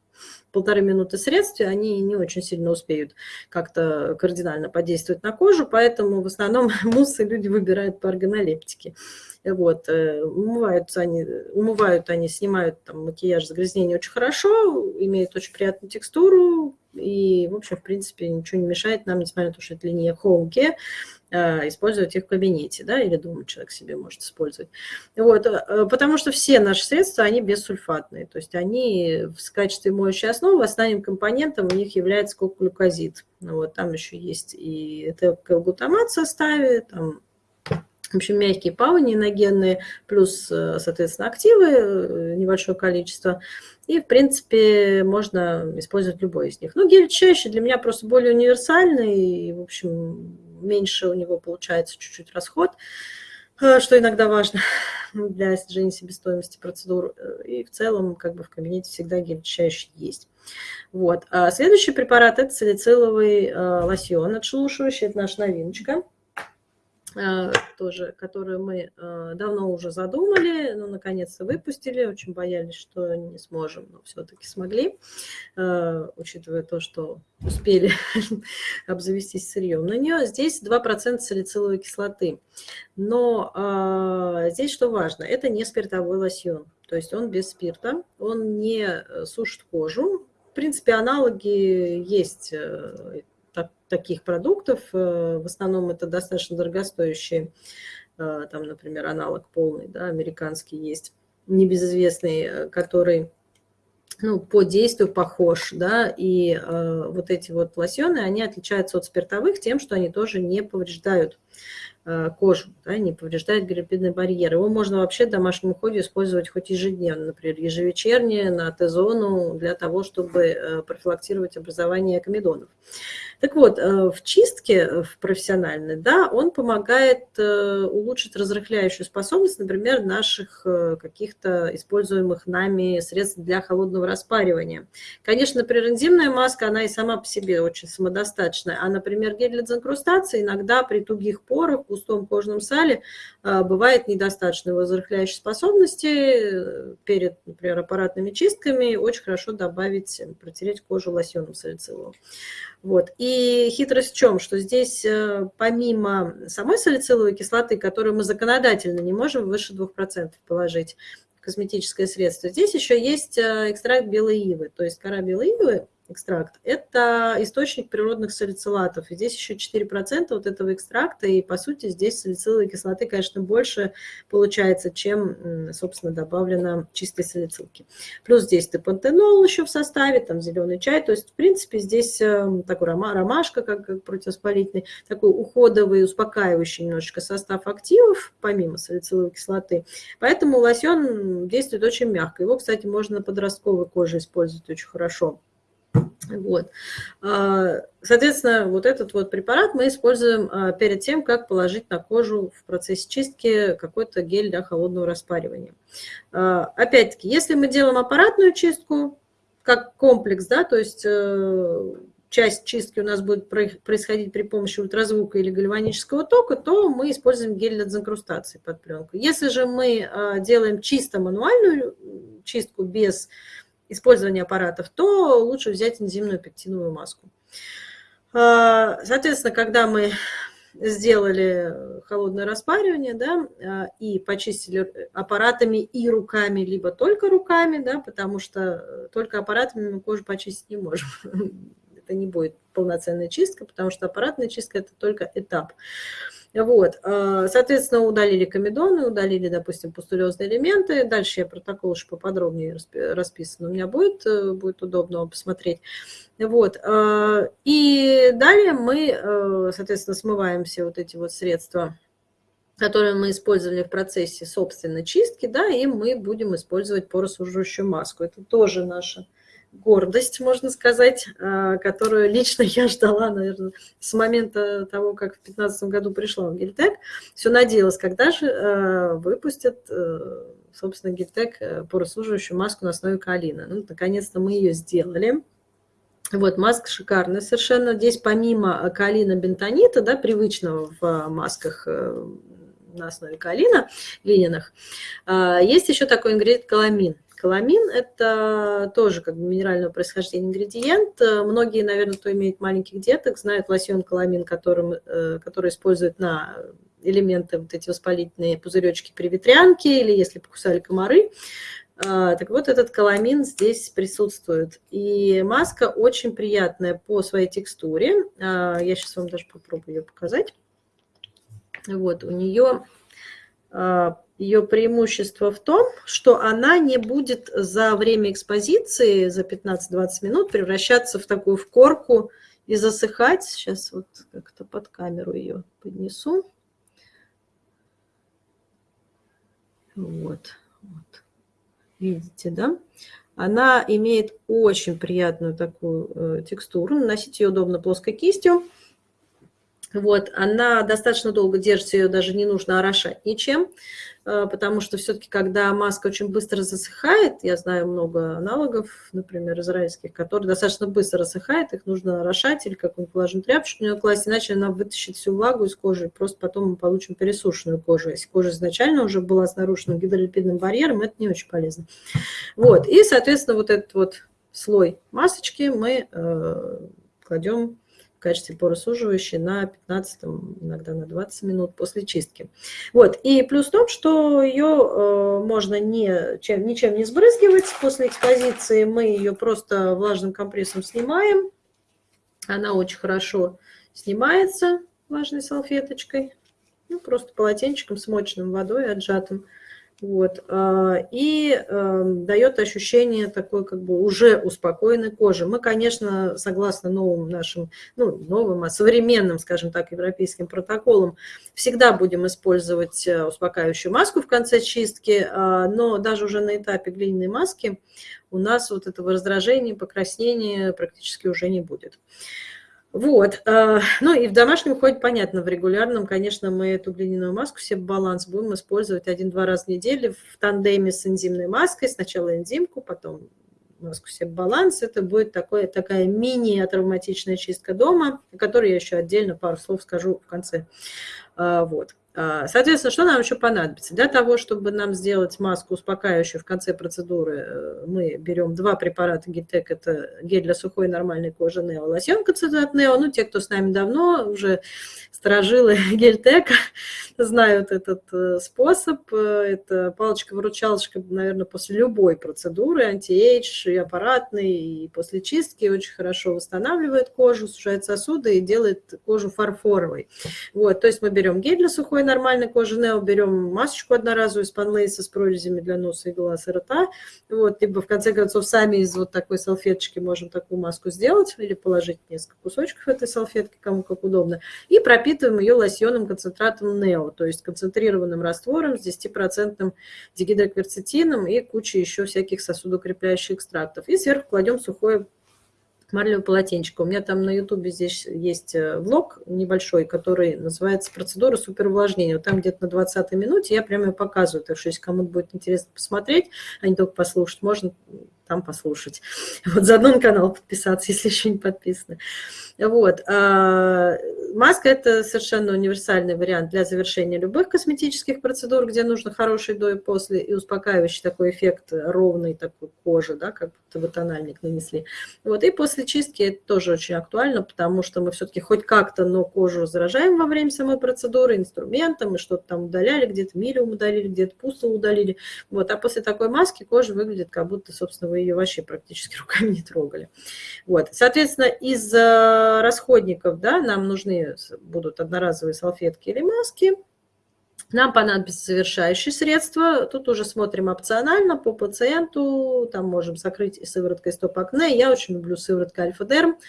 полторы минуты средстве, они не очень сильно успеют как-то кардинально подействовать на кожу, поэтому в основном муссы люди выбирают по органолептике. Вот, э, умываются они, умывают они, снимают там макияж, загрязнение очень хорошо, имеют очень приятную текстуру, и, в общем, в принципе, ничего не мешает нам, несмотря на то, что это линия Home Care, использовать их в кабинете, да, или дома человек себе может использовать. Вот, э, потому что все наши средства, они бессульфатные, то есть они в качестве моющей основы основным компонентом у них является коглюкозид. Вот, там еще есть и это в составе, там в общем, мягкие пауниногенные, плюс, э, соответственно, активы, небольшое количество. И, в принципе, можно использовать любой из них. Ну, гель чаще для меня просто более универсальный. И, в общем, меньше у него получается чуть-чуть расход, э, что иногда важно для снижения себестоимости процедур. Э, и в целом как бы в кабинете всегда гель-очищающий есть. Вот. А следующий препарат – это салициловый э, лосьон отшелушивающий. Это наша новиночка. Э, тоже, которую мы э, давно уже задумали, но наконец-то выпустили. Очень боялись, что не сможем, но все-таки смогли, э, учитывая то, что успели обзавестись сырьем. На нее здесь 2% салициловой кислоты. Но здесь что важно, это не спиртовой лосьон. То есть он без спирта, он не сушит кожу. В принципе, аналоги есть так, таких продуктов. Э, в основном это достаточно дорогостоящие, э, там, например, аналог полный, да, американский есть, небезызвестный, э, который ну, по действию похож, да, и э, вот эти вот лосьоны, они отличаются от спиртовых тем, что они тоже не повреждают кожу, да, не повреждает грибидный барьер. Его можно вообще в домашнем уходе использовать хоть ежедневно, например, ежевечерне на Т-зону для того, чтобы э, профилактировать образование комедонов. Так вот, э, в чистке в профессиональной, да, он помогает улучшить разрыхляющую способность, например, наших каких-то используемых нами средств для холодного распаривания. Конечно, например, маска, она и сама по себе очень самодостаточная, а, например, гель для дезинкрустации иногда при тугих порах, густом кожном сале а, бывает недостаточно возрыхляющей способности. Перед, например, аппаратными чистками очень хорошо добавить, протереть кожу лосьоном салициловым. Вот. И хитрость в чем? Что здесь э, помимо самой салициловой кислоты, которую мы законодательно не можем выше 2% положить, косметическое средство, здесь еще есть э, экстракт белой ивы. То есть кора белой ивы экстракт, это источник природных салицилатов. И здесь еще 4% вот этого экстракта, и по сути здесь салициловой кислоты, конечно, больше получается, чем, собственно, добавлено чистой салицилки. Плюс здесь депантенол еще в составе, там зеленый чай, то есть, в принципе, здесь эм, такой ромашка, как, противовоспалительный, такой уходовый, успокаивающий немножечко состав активов, помимо салициловой кислоты. Поэтому лосьон действует очень мягко. Его, кстати, можно на подростковой коже использовать очень хорошо. Вот. А, соответственно, вот этот вот препарат мы используем а, перед тем, как положить на кожу в процессе чистки какой-то гель для холодного распаривания. А, опять-таки, если мы делаем аппаратную чистку, как комплекс, да, то есть э, часть чистки у нас будет происходить при помощи ультразвука или гальванического тока, то мы используем гель для дезинкрустации под пленку. Если же мы делаем чисто мануальную чистку без использования аппаратов, то лучше взять энзимную пектиновую маску. А, соответственно, когда мы сделали холодное распаривание, да, а, и почистили аппаратами и руками, либо только руками, да, потому что только аппаратами мы кожу почистить не можем. Это не будет полноценная чистка, потому что аппаратная чистка – это только этап. Вот, а, соответственно, удалили комедоны, удалили, допустим, пустулезные элементы. Дальше я протокол еще поподробнее расписан. У меня будет, э, будет удобно посмотреть. Вот, а, и далее мы, э, соответственно, смываем все вот эти вот средства которые мы использовали в процессе собственной чистки, да, и мы будем использовать поросуживающую маску. Это тоже наша гордость, можно сказать, а, которую лично я ждала, наверное, с момента того, как в 2015 году пришла в Гильтек. Все надеялась, когда же а, выпустят, э, собственно, Гильтек э, поросуживающую маску на основе калина. Ну, наконец-то мы ее сделали. Вот, маска шикарная совершенно. Здесь помимо калина бентонита, да, привычного в масках э, на основе калина, глиняных, есть еще такой ингредиент каламин. Каламин – это тоже как бы минерального происхождения ингредиент. Многие, наверное, кто имеет маленьких деток, знают лосьон каламин, которым, э, который используют на элементы, вот эти воспалительные пузыречки при ветрянке или если покусали комары. А, так вот, этот каламин здесь присутствует. И маска очень приятная по своей текстуре. Я сейчас вам даже попробую ее показать. Вот, у нее ее преимущество в том, что она не будет за время экспозиции, за 15-20 минут, превращаться в такую в корку и засыхать. Сейчас вот как-то под камеру ее поднесу. Вот, вот. Видите, да? Она имеет очень приятную такую э, текстуру. Наносить ее удобно плоской кистью. Вот, она достаточно долго держится, ее даже не нужно орошать ничем, э, потому что все-таки, когда маска очень быстро засыхает, я знаю много аналогов, например, израильских, которые достаточно быстро засыхают, их нужно орошать или какую-нибудь влажную тряпочку в нее класть, иначе она вытащит всю влагу из кожи, и просто потом мы получим пересушенную кожу. Если кожа изначально уже была с нарушенным гидролипидным барьером, это не очень полезно. Вот, и, соответственно, вот этот вот слой масочки мы э, кладем качестве поросуживающей на 15, иногда на 20 минут после чистки. Вот. И плюс в том, что ее э, можно не, чем, ничем не сбрызгивать после экспозиции. Мы ее просто влажным компрессом снимаем. Она очень хорошо снимается влажной салфеточкой. Ну, просто полотенчиком, смоченным водой, отжатым. Вот. А, и эм, дает ощущение такой как бы уже успокоенной кожи. Мы, конечно, согласно новым нашим, ну, новым, а современным, скажем так, европейским протоколам, всегда будем использовать э, успокаивающую маску в конце чистки, но даже уже на этапе глиняной маски у нас вот этого раздражения, покраснения практически уже не будет. Вот, э, ну и в домашнем ходе, понятно, в регулярном, конечно, мы эту глиняную маску себе баланс будем использовать один-два раза в неделю в тандеме с энзимной маской. Сначала энзимку, потом маску Себобаланс. Это будет такое, такая мини-травматичная чистка дома, о которой я еще отдельно пару слов скажу в конце. Э, вот. А, соответственно, что нам еще понадобится? Для того, чтобы нам сделать маску успокаивающую в конце процедуры, э, мы берем два препарата Гельтек. Это гель для сухой нормальной кожи Нео, лосьон концентрат Нео. Ну, те, кто с нами давно, уже старожилы Гельтека, знают этот э, способ. Это палочка-выручалочка, наверное, после любой процедуры, anti-age, и аппаратный, и после чистки очень хорошо восстанавливает кожу, сужает сосуды и делает кожу фарфоровой. Вот, то есть мы берем гель для сухой нормальной кожи Нео, берем масочку одноразовую из панлейса с прорезями для носа и глаз и рта, вот, либо в конце концов сами из вот такой салфеточки можем такую маску сделать или положить несколько кусочков этой салфетки, кому как удобно, и пропитываем ее лосьонным концентратом Нео, то есть концентрированным раствором с 10% дигидрокверцетином и кучей еще всяких сосудокрепляющих экстрактов. И сверху кладем сухое марлевое полотенчико. У меня там на ютубе здесь есть э, влог небольшой, который называется «Процедура суперувлажнения». Вот там где-то на 20 минуте я прямо ее показываю. Так что если кому-то будет интересно посмотреть, а не только послушать, можно там послушать. Вот заодно на канал подписаться, если еще не подписаны. Вот. А, маска – это совершенно универсальный вариант для завершения любых косметических процедур, где нужно хороший до и после, и успокаивающий такой эффект ровной такой кожи, да, как будто бы тональник нанесли. Вот. И после чистки это тоже очень актуально, потому что мы все-таки хоть как-то, но кожу заражаем во время самой процедуры инструментом, и что-то там удаляли, где-то милиум удалили, где-то пусту удалили. Вот. А после такой маски кожа выглядит, как будто, собственно, вы ее вообще практически руками не трогали. Вот. Соответственно, из э, расходников да, нам нужны будут одноразовые салфетки или маски. Нам понадобится завершающие средства. Тут уже смотрим опционально по пациенту. Там можем закрыть и сывороткой стоп-акне. Я очень люблю сыворотку альфа-дерм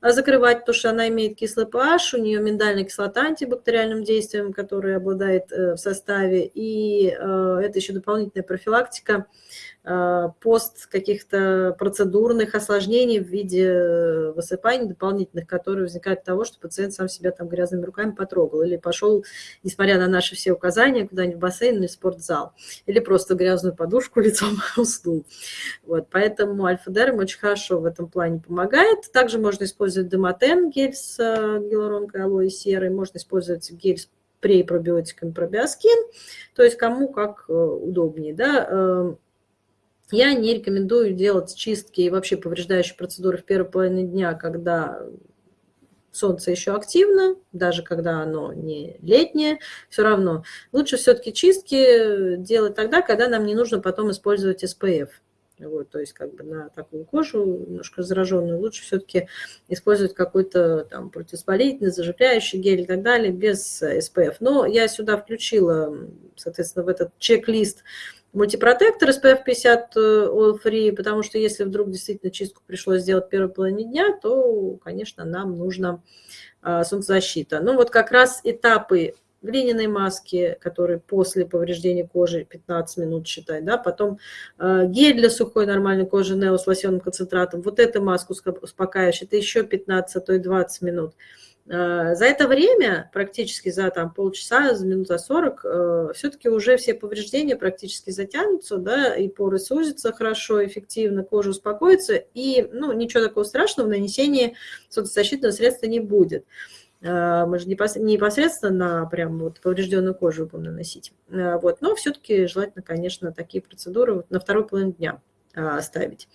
а, закрывать, потому что она имеет кислый pH, у нее миндальная кислота антибактериальным действием, которая обладает э, в составе. И э, это еще дополнительная профилактика пост каких-то процедурных осложнений в виде высыпаний дополнительных, которые возникают от того, что пациент сам себя там грязными руками потрогал или пошел, несмотря на наши все указания, куда-нибудь в бассейн или спортзал, или просто грязную подушку лицом уснул. Вот, поэтому альфа-дерм очень хорошо в этом плане помогает. Также можно использовать демотен, гель с э, гиалуронкой алоэ серой, можно использовать гель с препробиотиками пробиоскин, то есть кому как э, удобнее. Да? Я не рекомендую делать чистки и вообще повреждающие процедуры в первой половине дня, когда солнце еще активно, даже когда оно не летнее, все равно. Лучше все-таки чистки делать тогда, когда нам не нужно потом использовать SPF. Вот, то есть как бы на такую кожу, немножко зараженную, лучше все-таки использовать какой-то там противоспалительный, заживляющий гель и так далее, без SPF. Но я сюда включила, соответственно, в этот чек-лист мультипротектор SPF 50 All Free, потому что если вдруг действительно чистку пришлось сделать в первой половине дня, то, конечно, нам нужна а, солнцезащита. Ну вот как раз этапы глиняной маски, которые после повреждения кожи 15 минут считай, да, потом э, гель для сухой нормальной кожи Нео с лосьонным концентратом, вот эту маску успокаивающую, это еще 15, а то и 20 минут. Э, за это время, практически за там, полчаса, за минут за 40, э, все-таки уже все повреждения практически затянутся, да, и поры сузятся хорошо, эффективно, кожа успокоится, и ну, ничего такого страшного в нанесении солнцезащитного средства не будет. Э, мы же непосредственно на прям вот поврежденную кожу будем наносить. Вот. Но все-таки желательно, конечно, такие процедуры на второй половине дня. А, ставить.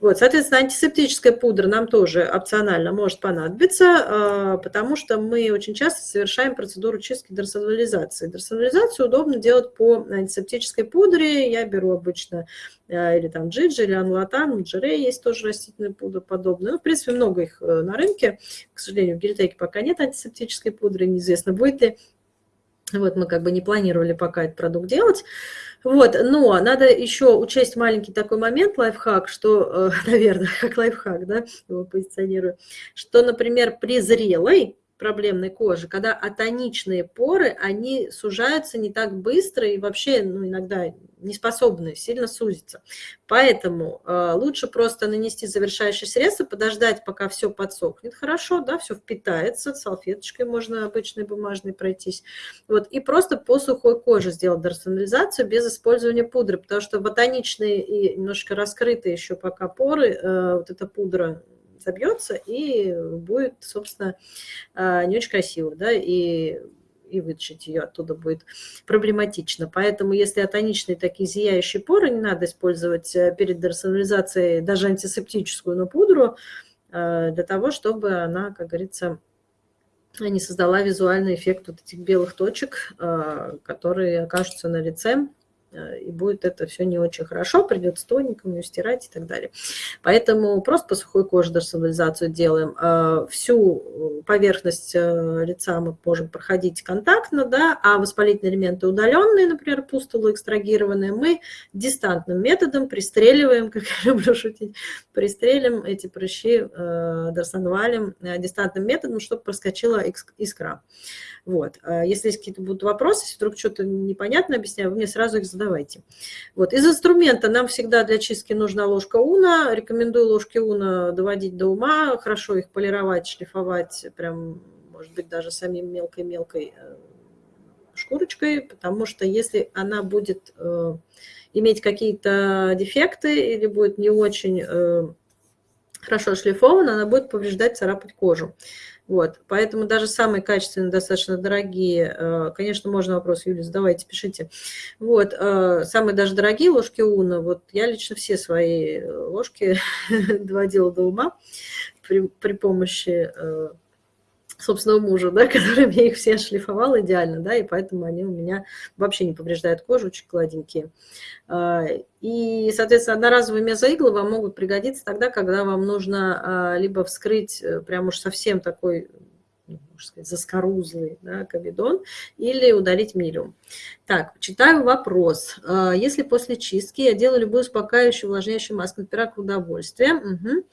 Вот, соответственно, антисептическая пудра нам тоже опционально может понадобиться, а, потому что мы очень часто совершаем процедуру чистки дерсонализации. Дерсонализацию удобно делать по антисептической пудре. Я беру обычно а, или там джиджи, или анлатан, джере есть тоже растительная пудра подобная. Ну, в принципе, много их э, на рынке. К сожалению, в гельтеке пока нет антисептической пудры, неизвестно, будет ли. Вот мы как бы не планировали пока этот продукт делать. Вот, но надо еще учесть маленький такой момент, лайфхак, что, э, наверное, как лайфхак, да, его позиционирую, что, например, при зрелой проблемной кожи, когда атоничные поры, они сужаются не так быстро и вообще ну, иногда не способны сильно сузиться. Поэтому э, лучше просто нанести завершающее средство, подождать, пока все подсохнет хорошо, да, все впитается, салфеточкой можно обычной бумажной пройтись. Вот, и просто по сухой коже сделать дерсонализацию без использования пудры, потому что в атоничные и немножко раскрытые еще пока поры, э, вот эта пудра забьется и будет, собственно, а, не очень красиво, да, и и вытащить ее оттуда будет проблематично. Поэтому если атоничные такие зияющие поры, не надо использовать э, перед дерсонализацией даже антисептическую, но пудру, э, для того, чтобы она, как говорится, не создала визуальный эффект вот этих белых точек, э, которые окажутся на лице и будет это все не очень хорошо, придется тоненьким ее стирать и так далее. Поэтому просто по сухой коже дерсонализацию делаем. Э, всю поверхность э, лица мы можем проходить контактно, да, а воспалительные элементы удаленные, например, пустулы экстрагированные, мы дистантным методом пристреливаем, как я люблю шутить, пристрелим эти прыщи дерсонвалем дистантным методом, чтобы проскочила искра. Вот. А если есть какие-то будут вопросы, если вдруг что-то непонятно объясняю, вы мне сразу их задавайте. Вот. Из инструмента нам всегда для чистки нужна ложка уна. Рекомендую ложки уна доводить до ума, хорошо их полировать, шлифовать, прям, может быть, даже самим мелкой-мелкой э, шкурочкой, потому что если она будет э, иметь какие-то дефекты или будет не очень э, хорошо шлифована, она будет повреждать, царапать кожу. Вот, поэтому даже самые качественные, достаточно дорогие, э, конечно, можно вопрос, Юлия, задавайте, пишите. Вот, э, самые даже дорогие ложки Уна, вот я лично все свои ложки доводила до ума при, при помощи э, собственного мужа, да, который мне их все шлифовал идеально, да, и поэтому они у меня вообще не повреждают кожу, очень гладенькие. А, и, соответственно, одноразовые мезоиглы вам могут пригодиться тогда, когда вам нужно а, либо вскрыть э, прям уж совсем такой ну, можно сказать, заскорузлый да, комедон, или удалить милиум. Так, читаю вопрос. А, если после чистки я делаю любую успокаивающую, увлажняющую маску на пирог в удовольствие, угу.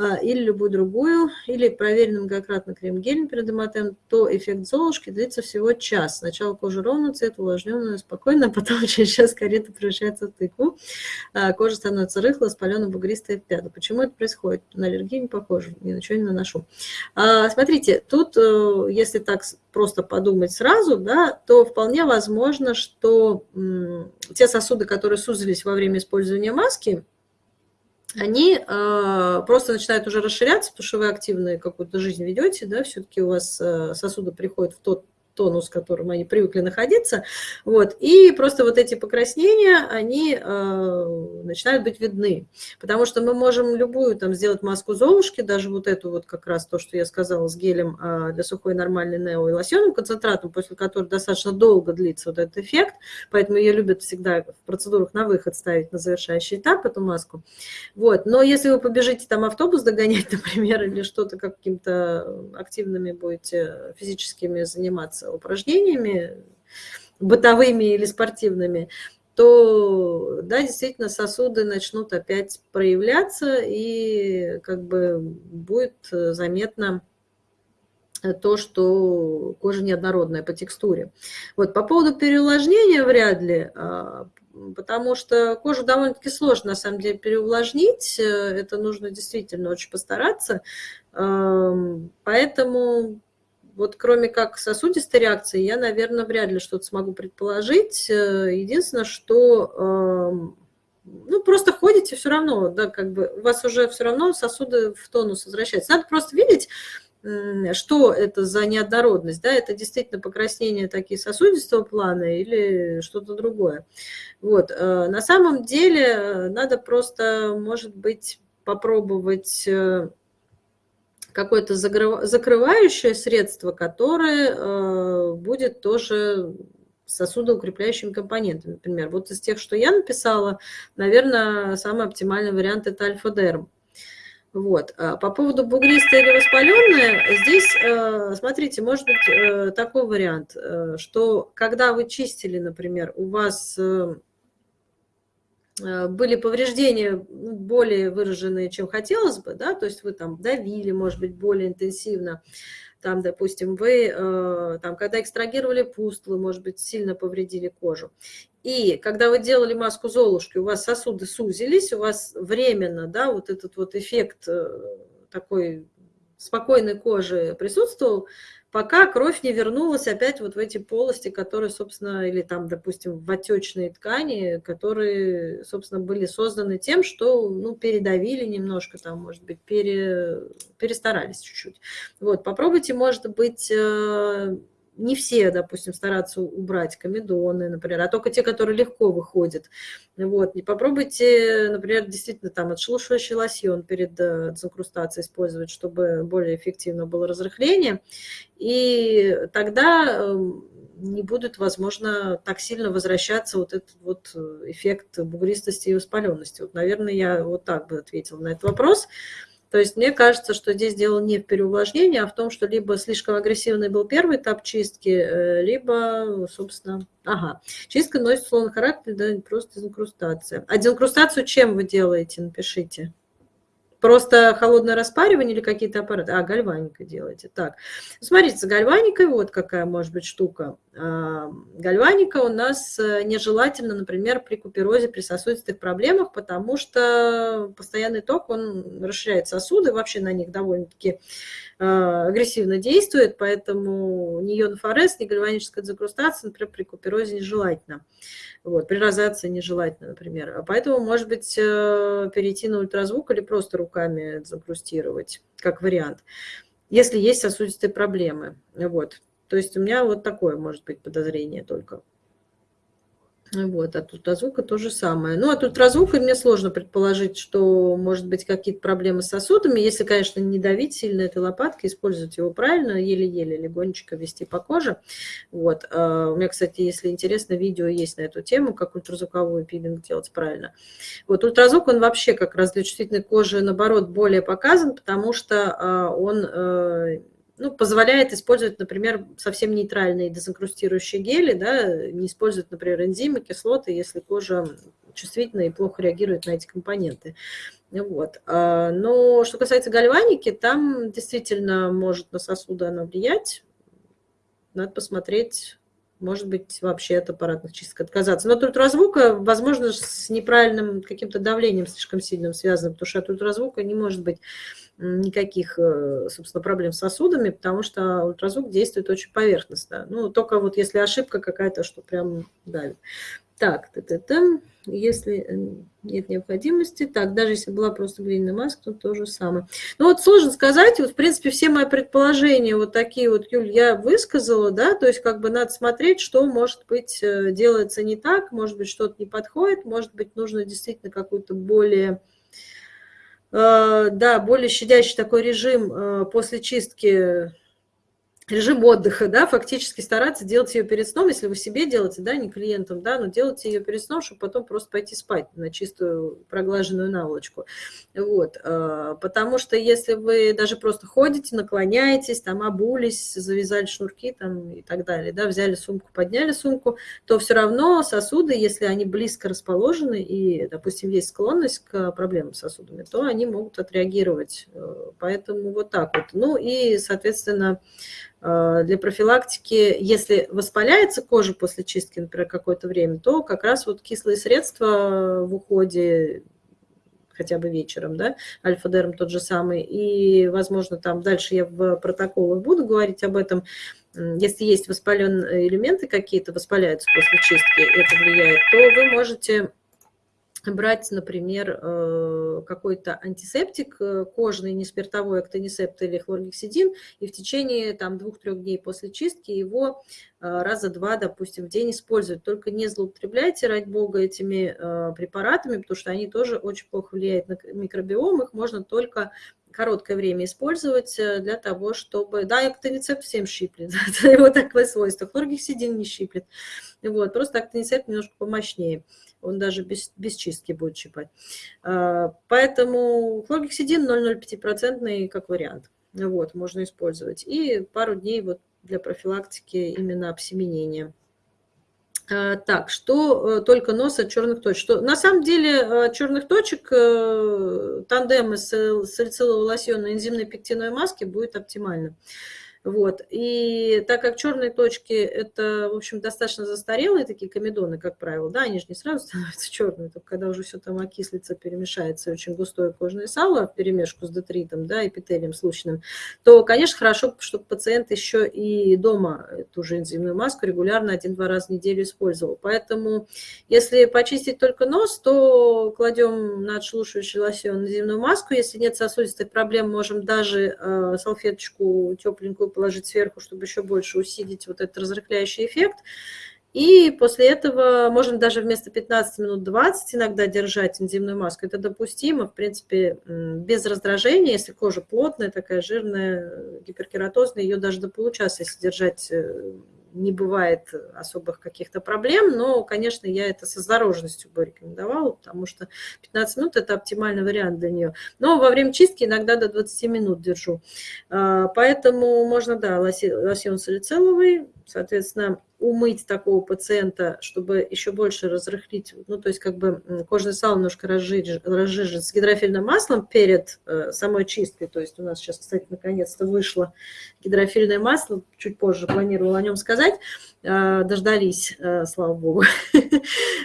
А, или любую другую, или проверенным многократно крем-гелем перед эматем, то эффект Золушки длится всего час. Сначала кожа ровно, цвет увлажненная, спокойно, а потом через час карета превращается в тыкву. А, кожа становится рыхлой, спаленной, бугристой, пята. Почему это происходит? На аллергию не похоже, ни на что не наношу. Смотрите, тут, э, если так просто подумать сразу, да, то вполне возможно, что те сосуды, которые сузились во время использования маски, они э, просто начинают уже расширяться, потому что вы активно какую-то жизнь ведете, да, все-таки у вас э, сосуды приходят в тот тонус, в котором они привыкли находиться. Вот. И просто вот эти покраснения, они э, начинают быть видны. Потому что мы можем любую там сделать маску Золушки, даже вот эту вот как раз то, что я сказала, с гелем э, для сухой нормальной нео и лосьонным концентратом, после которого достаточно долго длится вот этот эффект. Поэтому ее любят всегда в процедурах на выход ставить на завершающий этап эту маску. Вот. Но если вы побежите там автобус догонять, например, или что-то каким-то активными будете физическими заниматься, упражнениями, бытовыми или спортивными, то, да, действительно, сосуды начнут опять проявляться, и как бы будет заметно то, что кожа неоднородная по текстуре. Вот по поводу переувлажнения вряд ли, а, потому что кожу довольно-таки сложно, на самом деле, переувлажнить. Это нужно действительно очень постараться. Поэтому вот кроме как сосудистой реакции, я, наверное, вряд ли что-то смогу предположить. Э, единственное, что эм, ну, просто ходите все равно, да, как бы у вас уже все равно сосуды в тонус возвращаются. Надо просто видеть, что это за неоднородность, да, это действительно покраснения такие сосудистого плана или что-то другое. Вот, э, на самом деле э, надо просто, может быть, попробовать какое-то закрывающее средство, которое э, будет тоже сосудоукрепляющим компонентом. Например, вот из тех, что я написала, наверное, самый оптимальный вариант – это альфа-дерм. Вот. А по поводу бугристое или воспаленное, здесь, э, смотрите, может быть э, такой вариант, что когда вы чистили, например, у вас были повреждения более выраженные, чем хотелось бы, да, то есть вы там давили, может быть, более интенсивно, там, допустим, вы, э, там, когда экстрагировали пустлы, может быть, сильно повредили кожу. И когда вы делали маску Золушки, у вас сосуды сузились, у вас временно, да, вот этот вот эффект э, такой спокойной кожи присутствовал, пока кровь не вернулась опять вот в эти полости, которые, собственно, или там, допустим, в отечные ткани, которые, собственно, были созданы тем, что, ну, передавили немножко, там, может быть, пере, перестарались чуть-чуть. Вот, попробуйте, может быть, э, не все, допустим, стараться убрать комедоны, например, а только те, которые легко выходят. Вот. И попробуйте, например, действительно там отшелушивающий лосьон перед э, дезинкрустацией использовать, чтобы более эффективно было разрыхление. И тогда эм, не будет, возможно, так сильно возвращаться вот этот вот эффект бугристости и воспаленности. Вот, наверное, я вот так бы ответила на этот вопрос. То есть мне кажется, что здесь дело не в переувлажнении, а в том, что либо слишком агрессивный был первый этап чистки, э, либо, собственно, ага, чистка носит условно характер, да, просто дезинкрустация. А дезинкрустацию чем вы делаете, напишите. Просто холодное распаривание или какие-то аппараты? А, гальваника делаете. Так, смотрите, с гальваникой вот какая может быть штука. А, гальваника у нас э, нежелательно, например, при куперозе, при сосудистых проблемах, потому что постоянный ток, он расширяет сосуды, вообще на них довольно-таки агрессивно действует, поэтому ни ионофорез, ни гальваническая дезинкрустация, например, при куперозе нежелательно. Вот, при розации нежелательно, например. А поэтому, может быть, э, перейти на ультразвук или просто руками дезинкрустировать, как вариант, если есть сосудистые проблемы. Вот. То есть у меня вот такое может быть подозрение только. Вот, от ультразвука то же самое. Ну, от ультразвука мне сложно предположить, что может быть какие-то проблемы с сосудами. Если, конечно, не давить сильно этой лопаткой, использовать его правильно, еле-еле легонечко вести по коже. Вот. А, у меня, кстати, если интересно, видео есть на эту тему, как ультразвуковой пилинг делать правильно. Вот ультразвук, он вообще как раз для чувствительной кожи, наоборот, более показан, потому что а, он э, ну, позволяет использовать, например, совсем нейтральные дезинкрустирующие гели, да, не использовать, например, энзимы, кислоты, если кожа чувствительна и плохо реагирует на эти компоненты. Вот. А, но что касается гальваники, там действительно может на сосуды она влиять. Надо посмотреть, может быть, вообще от аппаратных чисток отказаться. Но от ультразвука, возможно, с неправильным каким-то давлением слишком сильным связано, потому что от ультразвука не может быть никаких, э, собственно, проблем с сосудами, потому что ультразвук действует очень поверхностно. Ну, только вот если ошибка какая-то, что прям давит. Так, т -т -т, если э, нет необходимости, так, даже если была просто глиняная маска, то то же самое. Ну вот сложно сказать, вот в принципе все мои предположения вот такие вот, Юль, я высказала, да, то есть как бы надо смотреть, что может быть э, делается не так, может быть что-то не подходит, может быть нужно действительно какую-то более Э, да, более щадящий такой режим после чистки режим отдыха, да, фактически стараться делать ее перед сном, если вы себе делаете, да, не клиентам, да, но делайте ее перед сном, чтобы потом просто пойти спать на чистую проглаженную наволочку. Вот, а, потому что если вы даже просто ходите, наклоняетесь, там обулись, завязали шнурки там и так далее, да, взяли сумку, подняли сумку, то все равно сосуды, если они близко расположены и, допустим, есть склонность к проблемам с сосудами, то они могут отреагировать. Э, поэтому вот так вот. Ну и, соответственно, Э, для профилактики, если воспаляется кожа после чистки, например, какое-то время, то как раз вот кислые средства в уходе, хотя бы вечером, да, альфа-дерм тот же самый, и, возможно, там дальше я в протоколах буду говорить об этом, если есть воспаленные элементы какие-то, воспаляются после чистки, это влияет, то вы можете брать, например, э, какой-то антисептик э, кожный, не спиртовой актонисепт или хлоргексидин, и в течение там двух-трех дней после чистки его э, раза два, допустим, в день использовать. Только не злоупотребляйте, ради бога, этими препаратами, потому что они тоже очень плохо влияют на микробиом, их можно только короткое время использовать для того, чтобы... Да, актонисепт всем щиплет, это его такое свойство. Хлоргексидин не щиплет. Вот, просто актонисепт немножко помощнее он даже без, без чистки будет щипать. А, поэтому хлоргексидин 0,05% как вариант. Вот, можно использовать. И пару дней вот для профилактики именно обсеменения. А, так, что э, только нос от черных точек. Что, на самом деле от черных точек э, тандем из салицилового лосьона и энзимной пектиновой маски будет оптимально. Вот. И так как черные точки – это, в общем, достаточно застарелые такие комедоны, как правило, да, они же не сразу становятся черными, только когда уже все там окислится, перемешается, очень густое кожное сало в перемешку с детритом, да, эпителием случайным, то, конечно, хорошо, чтобы пациент еще и дома эту же энзимную маску регулярно один-два раза в неделю использовал. Поэтому, если почистить только нос, то кладем на отшелушивающий лосьон энзимную маску. Если нет сосудистых проблем, можем даже э, салфеточку тепленькую положить сверху, чтобы еще больше усилить вот этот разрыхляющий эффект. И после этого можно даже вместо 15 минут 20 иногда держать энзимную маску. Это допустимо, в принципе, без раздражения. Если кожа плотная, такая жирная, гиперкератозная, ее даже до получаса, если держать э, не бывает особых каких-то проблем, но, конечно, я это со осторожностью бы рекомендовала, потому что 15 минут – это оптимальный вариант для нее. Но во время чистки иногда до 20 минут держу. А, поэтому можно, да, лосьон салициловый, соответственно, умыть такого пациента, чтобы еще больше разрыхлить, ну, то есть как бы кожное сало немножко разжижить, разжижить с гидрофильным маслом перед э, самой чисткой. То есть у нас сейчас, кстати, наконец-то вышло гидрофильное масло, чуть позже планировала о нем сказать, э, дождались, э, слава богу.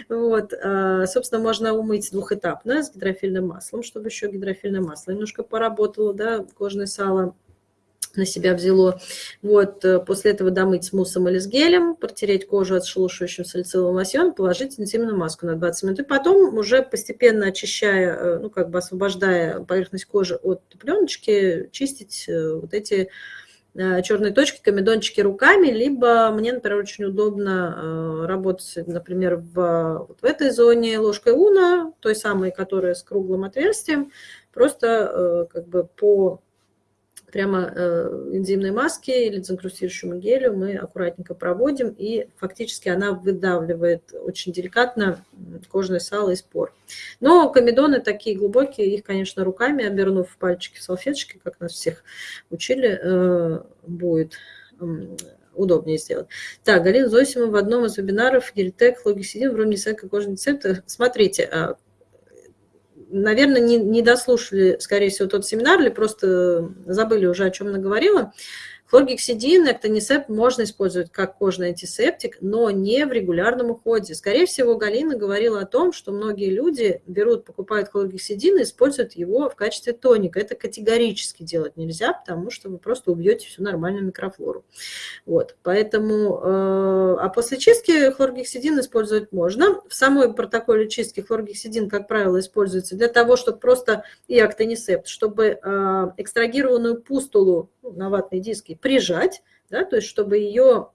Вот, э, собственно, можно умыть двухэтапно с гидрофильным маслом, чтобы еще гидрофильное масло немножко поработало, да, кожное сало на себя взяло. Вот, э, после этого домыть с муссом или с гелем, протереть кожу отшелушивающим салициловым лосьоном, положить интимную маску на 20 минут. И потом уже постепенно очищая, э, ну, как бы освобождая поверхность кожи от пленочки, чистить э, вот эти черные точки, комедончики руками, либо мне, например, очень удобно работать, например, в, вот в этой зоне ложкой уна, той самой, которая с круглым отверстием, просто как бы по прямо э, энзимной маски или дезинкрустирующему гелю мы аккуратненько проводим, и фактически она выдавливает очень деликатно кожное сало из пор. Но комедоны такие глубокие, их, конечно, руками, обернув в пальчики салфеточки, как нас всех учили, э, будет удобнее сделать. Так, Галина Зосима в одном из вебинаров Гельтек, Логисидин, в роме кожный рецепт. Смотрите, а, наверное, не, не дослушали, скорее всего, тот семинар или просто забыли уже, о чем она говорила. Хлоргексидин, эктонисепт можно использовать как кожный антисептик, но не в регулярном уходе. Скорее всего, Галина говорила о том, что многие люди берут, покупают хлоргексидин и используют его в качестве тоника. Это категорически делать нельзя, потому что вы просто убьете всю нормальную микрофлору. Вот, поэтому, э, а после чистки хлоргексидин использовать можно. В самой протоколе чистки хлоргексидин, как правило, используется для того, чтобы просто и актонисепт, чтобы э, экстрагированную пустулу на ватные диски прижать, да, то есть чтобы ее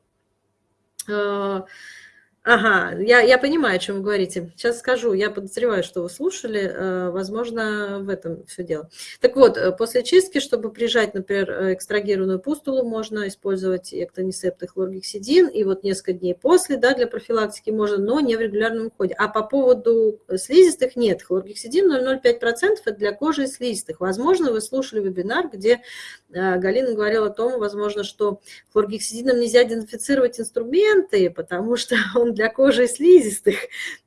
Ага, я, я понимаю, о чем вы говорите. Сейчас скажу. Я подозреваю, что вы слушали. Э, возможно, в этом все дело. Так вот, э, после чистки, чтобы прижать, например, э, экстрагированную пустулу, можно использовать эктонисепт и хлоргексидин. И вот несколько дней после, да, для профилактики можно, но не в регулярном уходе. А по поводу слизистых нет. Хлоргексидин 0,05% это для кожи и слизистых. Возможно, вы слушали вебинар, где Галина говорила о том, возможно, что хлоргексидином нельзя дезинфицировать инструменты, потому что он для кожи слизистых,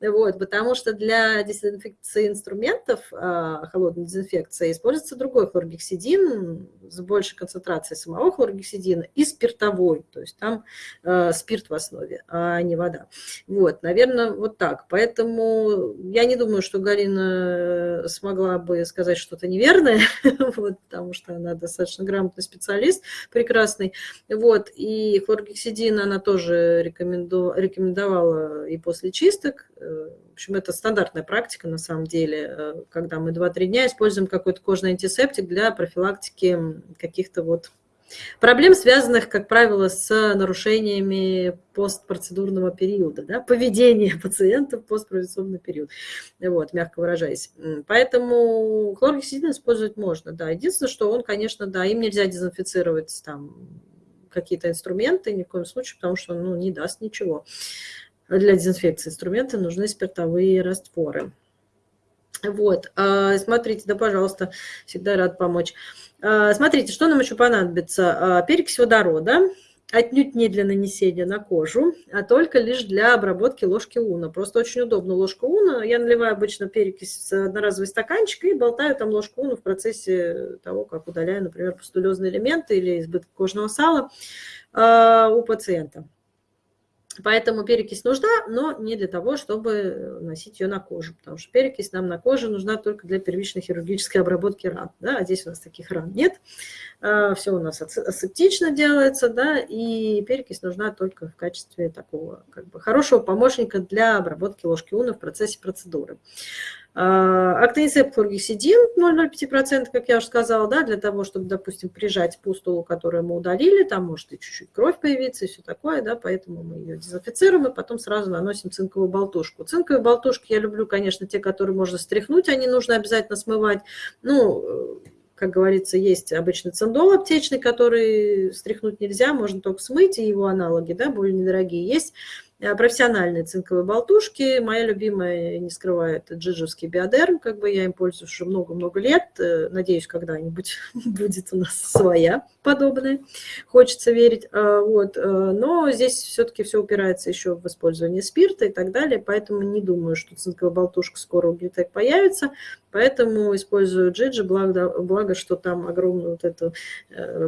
вот, потому что для дезинфекции инструментов, а, холодной дезинфекции, используется другой хлоргексидин с большей концентрацией самого хлоргексидина и спиртовой, то есть там э, спирт в основе, а не вода. Вот, наверное, вот так. Поэтому я не думаю, что Галина смогла бы сказать что-то неверное, вот, потому что она достаточно грамотный специалист, прекрасный. Вот, и хлоргексидин она тоже рекомендовала рекомендовала и после чисток. Э, в общем, это стандартная практика на самом деле, э, когда мы 2-3 дня используем какой-то кожный антисептик для профилактики каких-то вот проблем, связанных, как правило, с нарушениями постпроцедурного периода, да, поведения пациента в постпроцедурный период, вот, мягко выражаясь. Поэтому хлоргексидин использовать можно, да. Единственное, что он, конечно, да, им нельзя дезинфицировать там какие-то инструменты, ни в коем случае, потому что ну, не даст ничего. Для дезинфекции инструменты нужны спиртовые растворы. Вот, а, смотрите, да, пожалуйста, всегда рад помочь. А, смотрите, что нам еще понадобится? А, перекись водорода, отнюдь не для нанесения на кожу, а только лишь для обработки ложки уна. Просто очень удобно ложка уна. Я наливаю обычно перекись в одноразовый стаканчик и болтаю там ложку уна в процессе того, как удаляю, например, пустулезные элементы или избыток кожного сала э, у пациента. Поэтому перекись нужна, но не для того, чтобы носить ее на кожу, потому что перекись нам на коже нужна только для первичной хирургической обработки ран. Да? А здесь у нас таких ран нет. А, Все у нас асептично делается, да, и перекись нужна только в качестве такого как бы, хорошего помощника для обработки ложки уна в процессе процедуры. А, Актонисеп хлоргексидин 0,05%, как я уже сказала, да, для того, чтобы, допустим, прижать пустулу, которую мы удалили, там может и чуть-чуть кровь появиться и все такое, да, поэтому мы ее дезинфицируем и потом сразу наносим цинковую болтушку. Цинковые болтушки я люблю, конечно, те, которые можно стряхнуть, они нужно обязательно смывать. Ну, как говорится, есть обычный циндол аптечный, который стряхнуть нельзя, можно только смыть, и его аналоги, да, более недорогие есть Э, профессиональные цинковые болтушки. Моя любимая, не скрываю, это джиджевский биодерм. Как бы я им пользуюсь уже много-много лет. Э, надеюсь, когда-нибудь будет у нас своя подобная. Хочется верить. Э, вот. Но здесь все-таки все упирается еще в использование спирта и так далее. Поэтому не думаю, что цинковая болтушка скоро у Глитек появится. Поэтому использую джиджи, благо, благо, что там огромную вот эту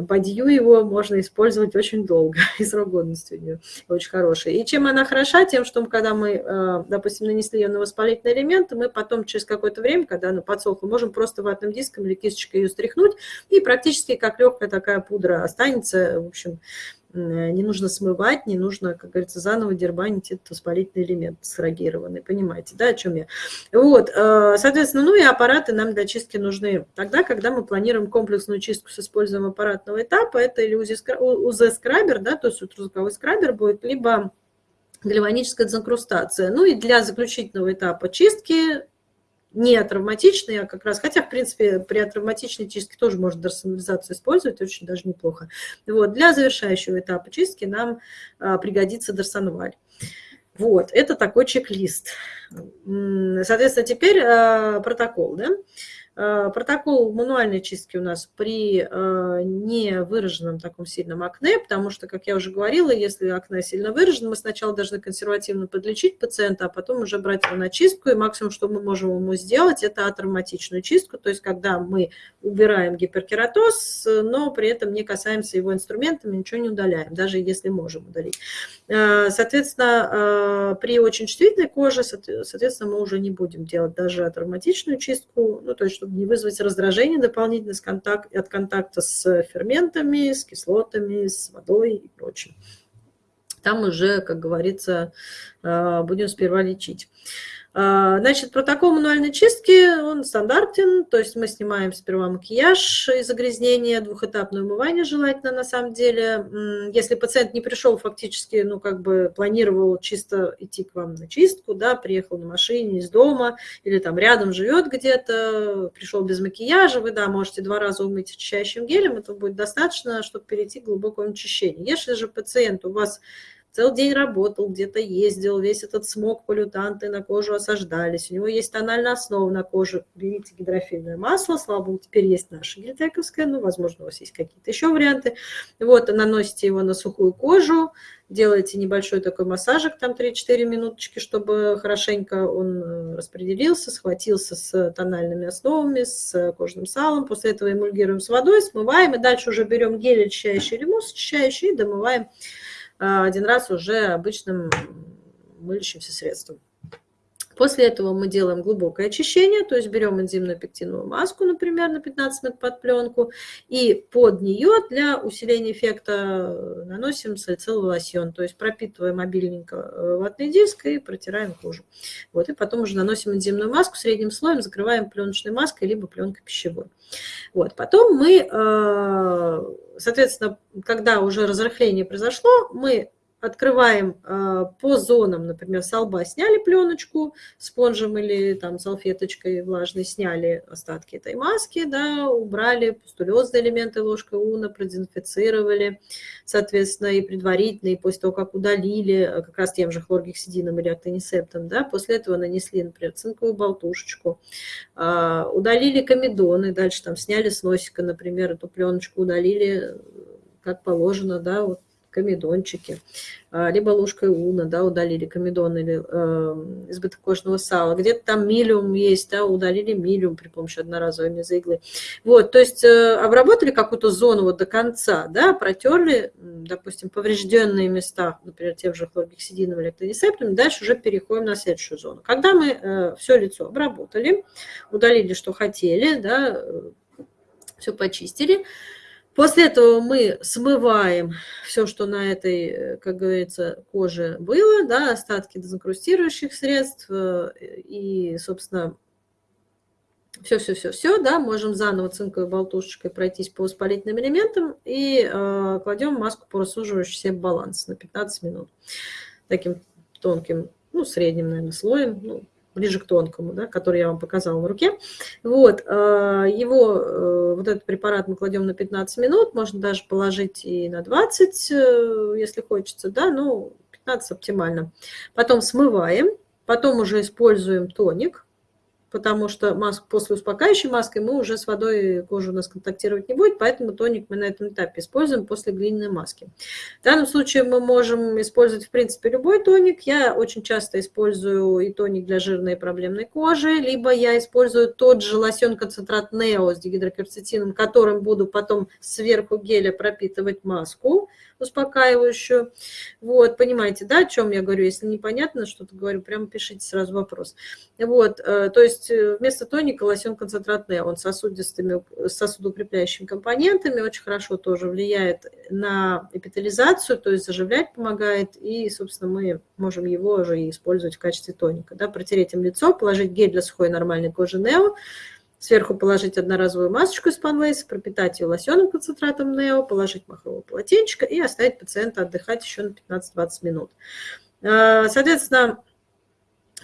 бадью его можно использовать очень долго. И срок годности у нее очень хороший. И чем она хороша тем, что когда мы, э, допустим, нанесли ее на воспалительный элемент, мы потом через какое-то время, когда она подсохла, можем просто ватным диском или кисточкой ее стряхнуть, и практически как легкая такая пудра останется. В общем, не нужно смывать, не нужно, как говорится, заново дербанить этот воспалительный элемент срогированный. Понимаете, да, о чем я? Вот, э, соответственно, ну и аппараты нам для чистки нужны тогда, когда мы планируем комплексную чистку с использованием аппаратного этапа. Это или УЗ-скрабер, да, то есть ультразвуковой скрабер будет, либо гальваническая дезинкрустация. Ну и для заключительного этапа чистки не травматичные, а как раз, хотя, в принципе, при травматичной чистке тоже можно дорсонализацию использовать, очень даже неплохо. Вот, для завершающего этапа чистки нам а, пригодится дорсонваль. Вот, это такой чек-лист. Соответственно, теперь а, протокол, да. Э, протокол мануальной чистки у нас при э, невыраженном таком сильном акне, потому что, как я уже говорила, если акне сильно выражено, мы сначала должны консервативно подлечить пациента, а потом уже брать его на чистку, и максимум, что мы можем ему сделать, это атравматичную чистку, то есть когда мы убираем гиперкератоз, но при этом не касаемся его инструментами, ничего не удаляем, даже если можем удалить. Э, соответственно, при очень чувствительной коже, соответственно, мы уже не будем делать даже атравматичную чистку, ну, то есть, чтобы не вызвать раздражение дополнительно с контакт, от контакта с ферментами, с кислотами, с водой и прочим. Там уже, как говорится, э, будем сперва лечить. А, значит, протокол мануальной чистки, он стандартен, то есть мы снимаем сперва макияж и загрязнение, двухэтапное умывание желательно на самом деле. Если пациент не пришел фактически, ну как бы планировал чисто идти к вам на чистку, да, приехал на машине из дома или там рядом живет где-то, пришел без макияжа, вы, да, можете два раза умыть очищающим гелем, это будет достаточно, чтобы перейти к глубокому очищению. Если же пациент у вас целый день работал, где-то ездил, весь этот смог, полютанты на кожу осаждались, у него есть тональная основа на коже, берите гидрофильное масло, слава богу, теперь есть наше гельтековское, ну, возможно, у вас есть какие-то еще варианты. Вот, наносите его на сухую кожу, делаете небольшой такой массажик, там 3-4 минуточки, чтобы хорошенько он э, распределился, схватился с тональными основами, с кожным салом. После этого эмульгируем с водой, смываем, и дальше уже берем гель очищающий мусс очищающий и домываем один раз уже обычным мылящимся средством. После этого мы делаем глубокое очищение, то есть берем энзимную пектиновую маску, например, на 15 минут под пленку, и под нее для усиления эффекта наносим салициловый лосьон, то есть пропитываем обильненько э, ватный диск и протираем кожу. Вот, и потом уже наносим энзимную маску средним слоем, закрываем пленочной маской, либо пленкой пищевой. Вот, потом мы, э, соответственно, когда уже разрыхление произошло, мы открываем э, по зонам, например, с лба сняли пленочку спонжем или там салфеточкой влажной, сняли остатки этой маски, да, убрали пустулезные элементы ложкой уна, продезинфицировали, соответственно, и предварительно, и после того, как удалили, э, как раз тем же хлоргексидином или актонисептом, да, после этого нанесли, например, цинковую болтушечку, э, удалили комедоны, дальше там сняли с носика, например, эту пленочку удалили, как положено, да, вот комедончики, а, либо ложкой уна, да, удалили комедон или э, избыток кожного сала. Где-то там милиум есть, да, удалили милиум при помощи одноразовой мезоиглы. Вот, то есть э, обработали какую-то зону вот до конца, да, протерли, допустим, поврежденные места, например, тем же хлоргексидином или эктонисептом, дальше уже переходим на следующую зону. Когда мы э, все лицо обработали, удалили, что хотели, да, э, все почистили, После этого мы смываем все, что на этой, э, как говорится, коже было, да, остатки дезинкрустирующих средств э, и, собственно, все-все-все-все, да, можем заново цинковой болтушечкой пройтись по воспалительным элементам и э, кладем маску по рассуживающий баланс на 15 минут. Таким тонким, ну, средним, наверное, слоем, ну, ближе к тонкому, да, который я вам показала на руке. Вот, э, его, э, вот этот препарат мы кладем на 15 минут, можно даже положить и на 20, э, если хочется, да, ну, 15 оптимально. Потом смываем, потом уже используем тоник, потому что маск, после успокаивающей маской мы уже с водой кожа у нас контактировать не будет, поэтому тоник мы на этом этапе используем после глиняной маски. В данном случае мы можем использовать, в принципе, любой тоник. Я очень часто использую и тоник для жирной и проблемной кожи, либо я использую тот же лосьон-концентрат Нео с дигидрокерцетином, которым буду потом сверху геля пропитывать маску успокаивающую. Вот, понимаете, да, о чем я говорю? Если непонятно что-то говорю, прямо пишите сразу вопрос. Вот, э, то есть э, вместо тоника лосьон концентрат он сосудистыми, сосудоукрепляющими компонентами, очень хорошо тоже влияет на эпитализацию, то есть заживлять помогает, и, собственно, мы можем его уже и использовать в качестве тоника. Да, протереть им лицо, положить гель для сухой нормальной кожи Нео, Сверху положить одноразовую масочку из панлейса, пропитать ее лосьонным концентратом Нео, положить махровое полотенчик и оставить пациента отдыхать еще на 15-20 минут. А, соответственно,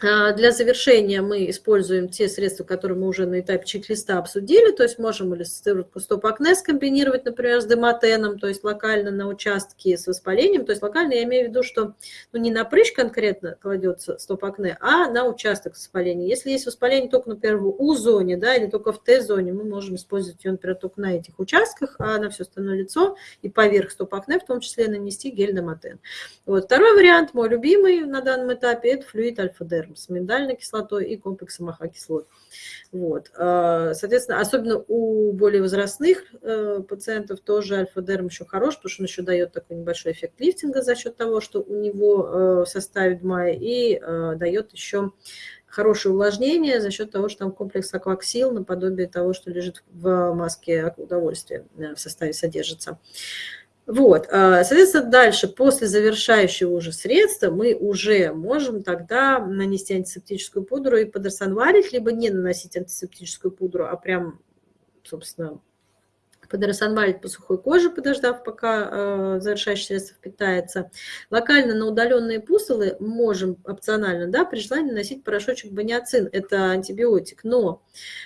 для завершения мы используем те средства, которые мы уже на этапе чек-листа обсудили, то есть можем или стоп-акне скомбинировать, например, с дематеном, то есть локально на участке с воспалением, то есть локально я имею в виду, что ну, не на прыщ конкретно кладется стоп-акне, а на участок воспаления. Если есть воспаление только, например, в У-зоне, да, или только в Т-зоне, мы можем использовать ее, например, только на этих участках, а на все остальное лицо и поверх стоп-акне в том числе нанести гель дематен. Вот. Второй вариант, мой любимый на данном этапе, это флюид альфа-дерм с миндальной кислотой и комплексом AHA-кислот. Вот. А, соответственно, особенно у более возрастных э, пациентов тоже альфа-дерм еще хорош, потому что он еще дает такой небольшой эффект лифтинга за счет того, что у него э, в составе ДМАЭ и э, дает еще хорошее увлажнение за счет того, что там комплекс акваксил наподобие того, что лежит в маске удовольствия в составе содержится. Вот, а, соответственно, дальше, после завершающего уже средства, мы уже можем тогда нанести антисептическую пудру и подорсонварить, либо не наносить антисептическую пудру, а прям, собственно, подоросанвалить по сухой коже, подождав, пока э, завершающее средство впитается. Локально на удаленные пустулы можем опционально, да, при желании наносить порошочек баниацин, это антибиотик, но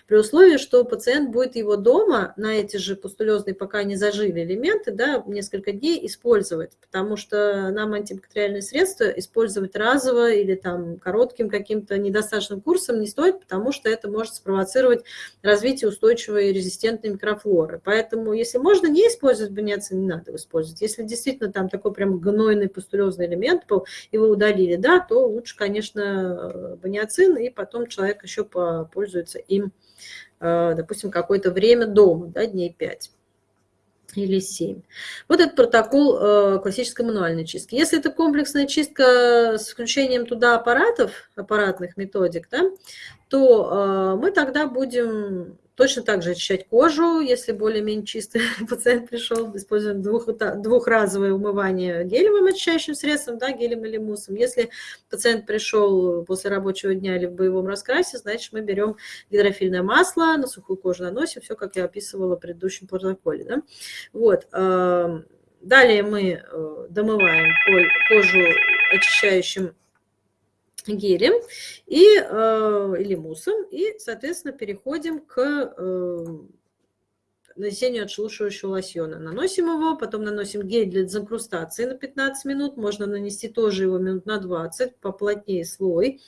при условии, что пациент будет его дома на эти же пустулезные, пока не зажили элементы, да, несколько дней использовать, потому что нам антибактериальные средства использовать разово или там коротким каким-то недостаточным курсом не стоит, потому что это может спровоцировать развитие устойчивой резистентной микрофлоры. Поэтому Поэтому, если можно не использовать баниацин, не надо его использовать. Если действительно там такой прям гнойный пустулезный элемент был, его удалили, да, то лучше, конечно, баниацин, и потом человек еще пользуется им, э, допустим, какое-то время дома, да, дней 5 или 7. Вот этот протокол э, классической мануальной чистки. Если это комплексная чистка с включением туда аппаратов, аппаратных методик, да, то э, мы тогда будем Точно так же очищать кожу, если более-менее чистый пациент пришел, используем двух, двухразовое умывание гелевым очищающим средством, да, гелем или муссом. Если пациент пришел после рабочего дня или в боевом раскрасе, значит мы берем гидрофильное масло, на сухую кожу наносим, все, как я описывала в предыдущем протоколе. Да? Вот. Эм, далее мы э, домываем кожу очищающим гелем и, э, или муссом, и, соответственно, переходим к э, нанесению отшелушивающего лосьона. Наносим его, потом наносим гель для дезинкрустации на 15 минут, можно нанести тоже его минут на 20, поплотнее слой.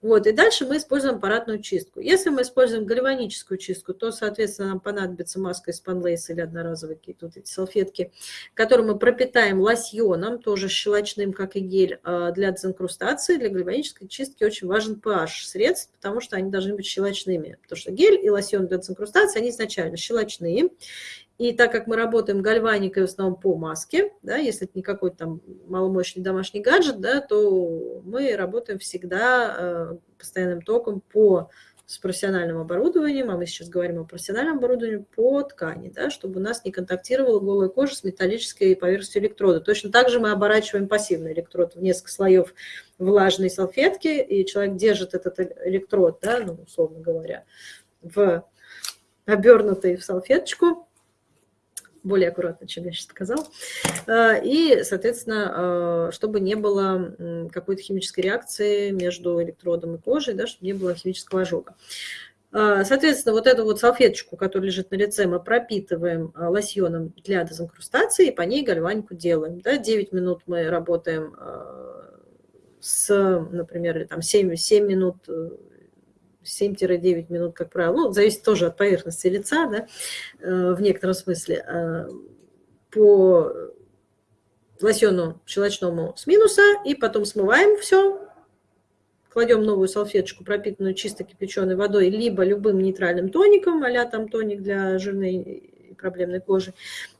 Вот, и дальше мы используем аппаратную чистку. Если мы используем гальваническую чистку, то, соответственно, нам понадобится маска из панлейса или одноразовые какие-то вот эти салфетки, которые мы пропитаем лосьоном, тоже щелочным, как и гель, а, для дезинкрустации. Для гальванической чистки очень важен pH средств, потому что они должны быть щелочными. Потому что гель и лосьон для дезинкрустации, они изначально щелочные. И так как мы работаем гальваникой в основном по маске, да, если это не какой-то там маломощный домашний гаджет, да, то мы работаем всегда э, постоянным током по с профессиональным оборудованием, а мы сейчас говорим о профессиональном оборудовании, по ткани, да, чтобы у нас не контактировала голая кожа с металлической поверхностью электрода. Точно так же мы оборачиваем пассивный электрод в несколько слоев влажной салфетки, и человек держит этот электрод, да, ну, условно говоря, в обернутый в салфеточку, более аккуратно, чем я сейчас сказал. Э, и, соответственно, э, чтобы не было какой-то химической реакции между электродом и кожей, да, чтобы не было химического ожога. Э, соответственно, вот эту вот салфеточку, которая лежит на лице, мы пропитываем лосьоном для дезинкрустации, и по ней гальванику делаем. Да, 9 минут мы работаем с, например, там 7, 7 минут 7-9 минут, как правило, ну, зависит тоже от поверхности лица, да, в некотором смысле, по лосьону щелочному с минуса, и потом смываем все, кладем новую салфеточку, пропитанную чисто кипяченой водой, либо любым нейтральным тоником, а там тоник для жирной и проблемной кожи,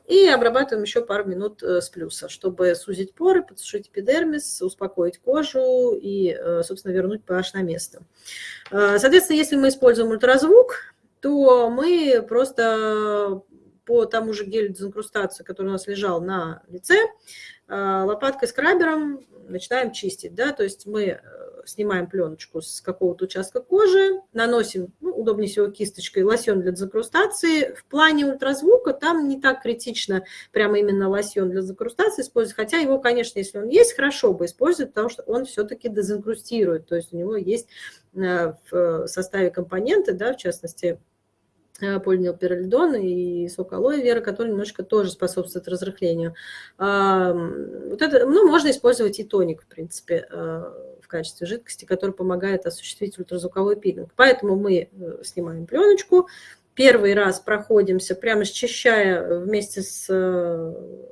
и обрабатываем еще пару минут э, с плюса, чтобы сузить поры, подсушить эпидермис, успокоить кожу и, э, собственно, вернуть pH на место. Э, соответственно, если мы используем ультразвук, то мы просто по тому же гелю дезинкрустации, который у нас лежал на лице, лопаткой скрабером начинаем чистить. Да? То есть мы снимаем пленочку с какого-то участка кожи, наносим, ну, удобнее всего кисточкой, лосьон для закрустации. В плане ультразвука там не так критично прямо именно лосьон для закрустации использовать, хотя его, конечно, если он есть, хорошо бы использовать, потому что он все-таки дезинкрустирует, то есть у него есть э, в составе компоненты, да, в частности, полинилпиролидон и сок алоэ вера, который немножко тоже способствует разрыхлению. Вот это, ну, можно использовать и тоник, в принципе, э, в качестве жидкости, который помогает осуществить ультразвуковой пилинг. Поэтому мы э, снимаем пленочку, первый раз проходимся, прямо счищая вместе с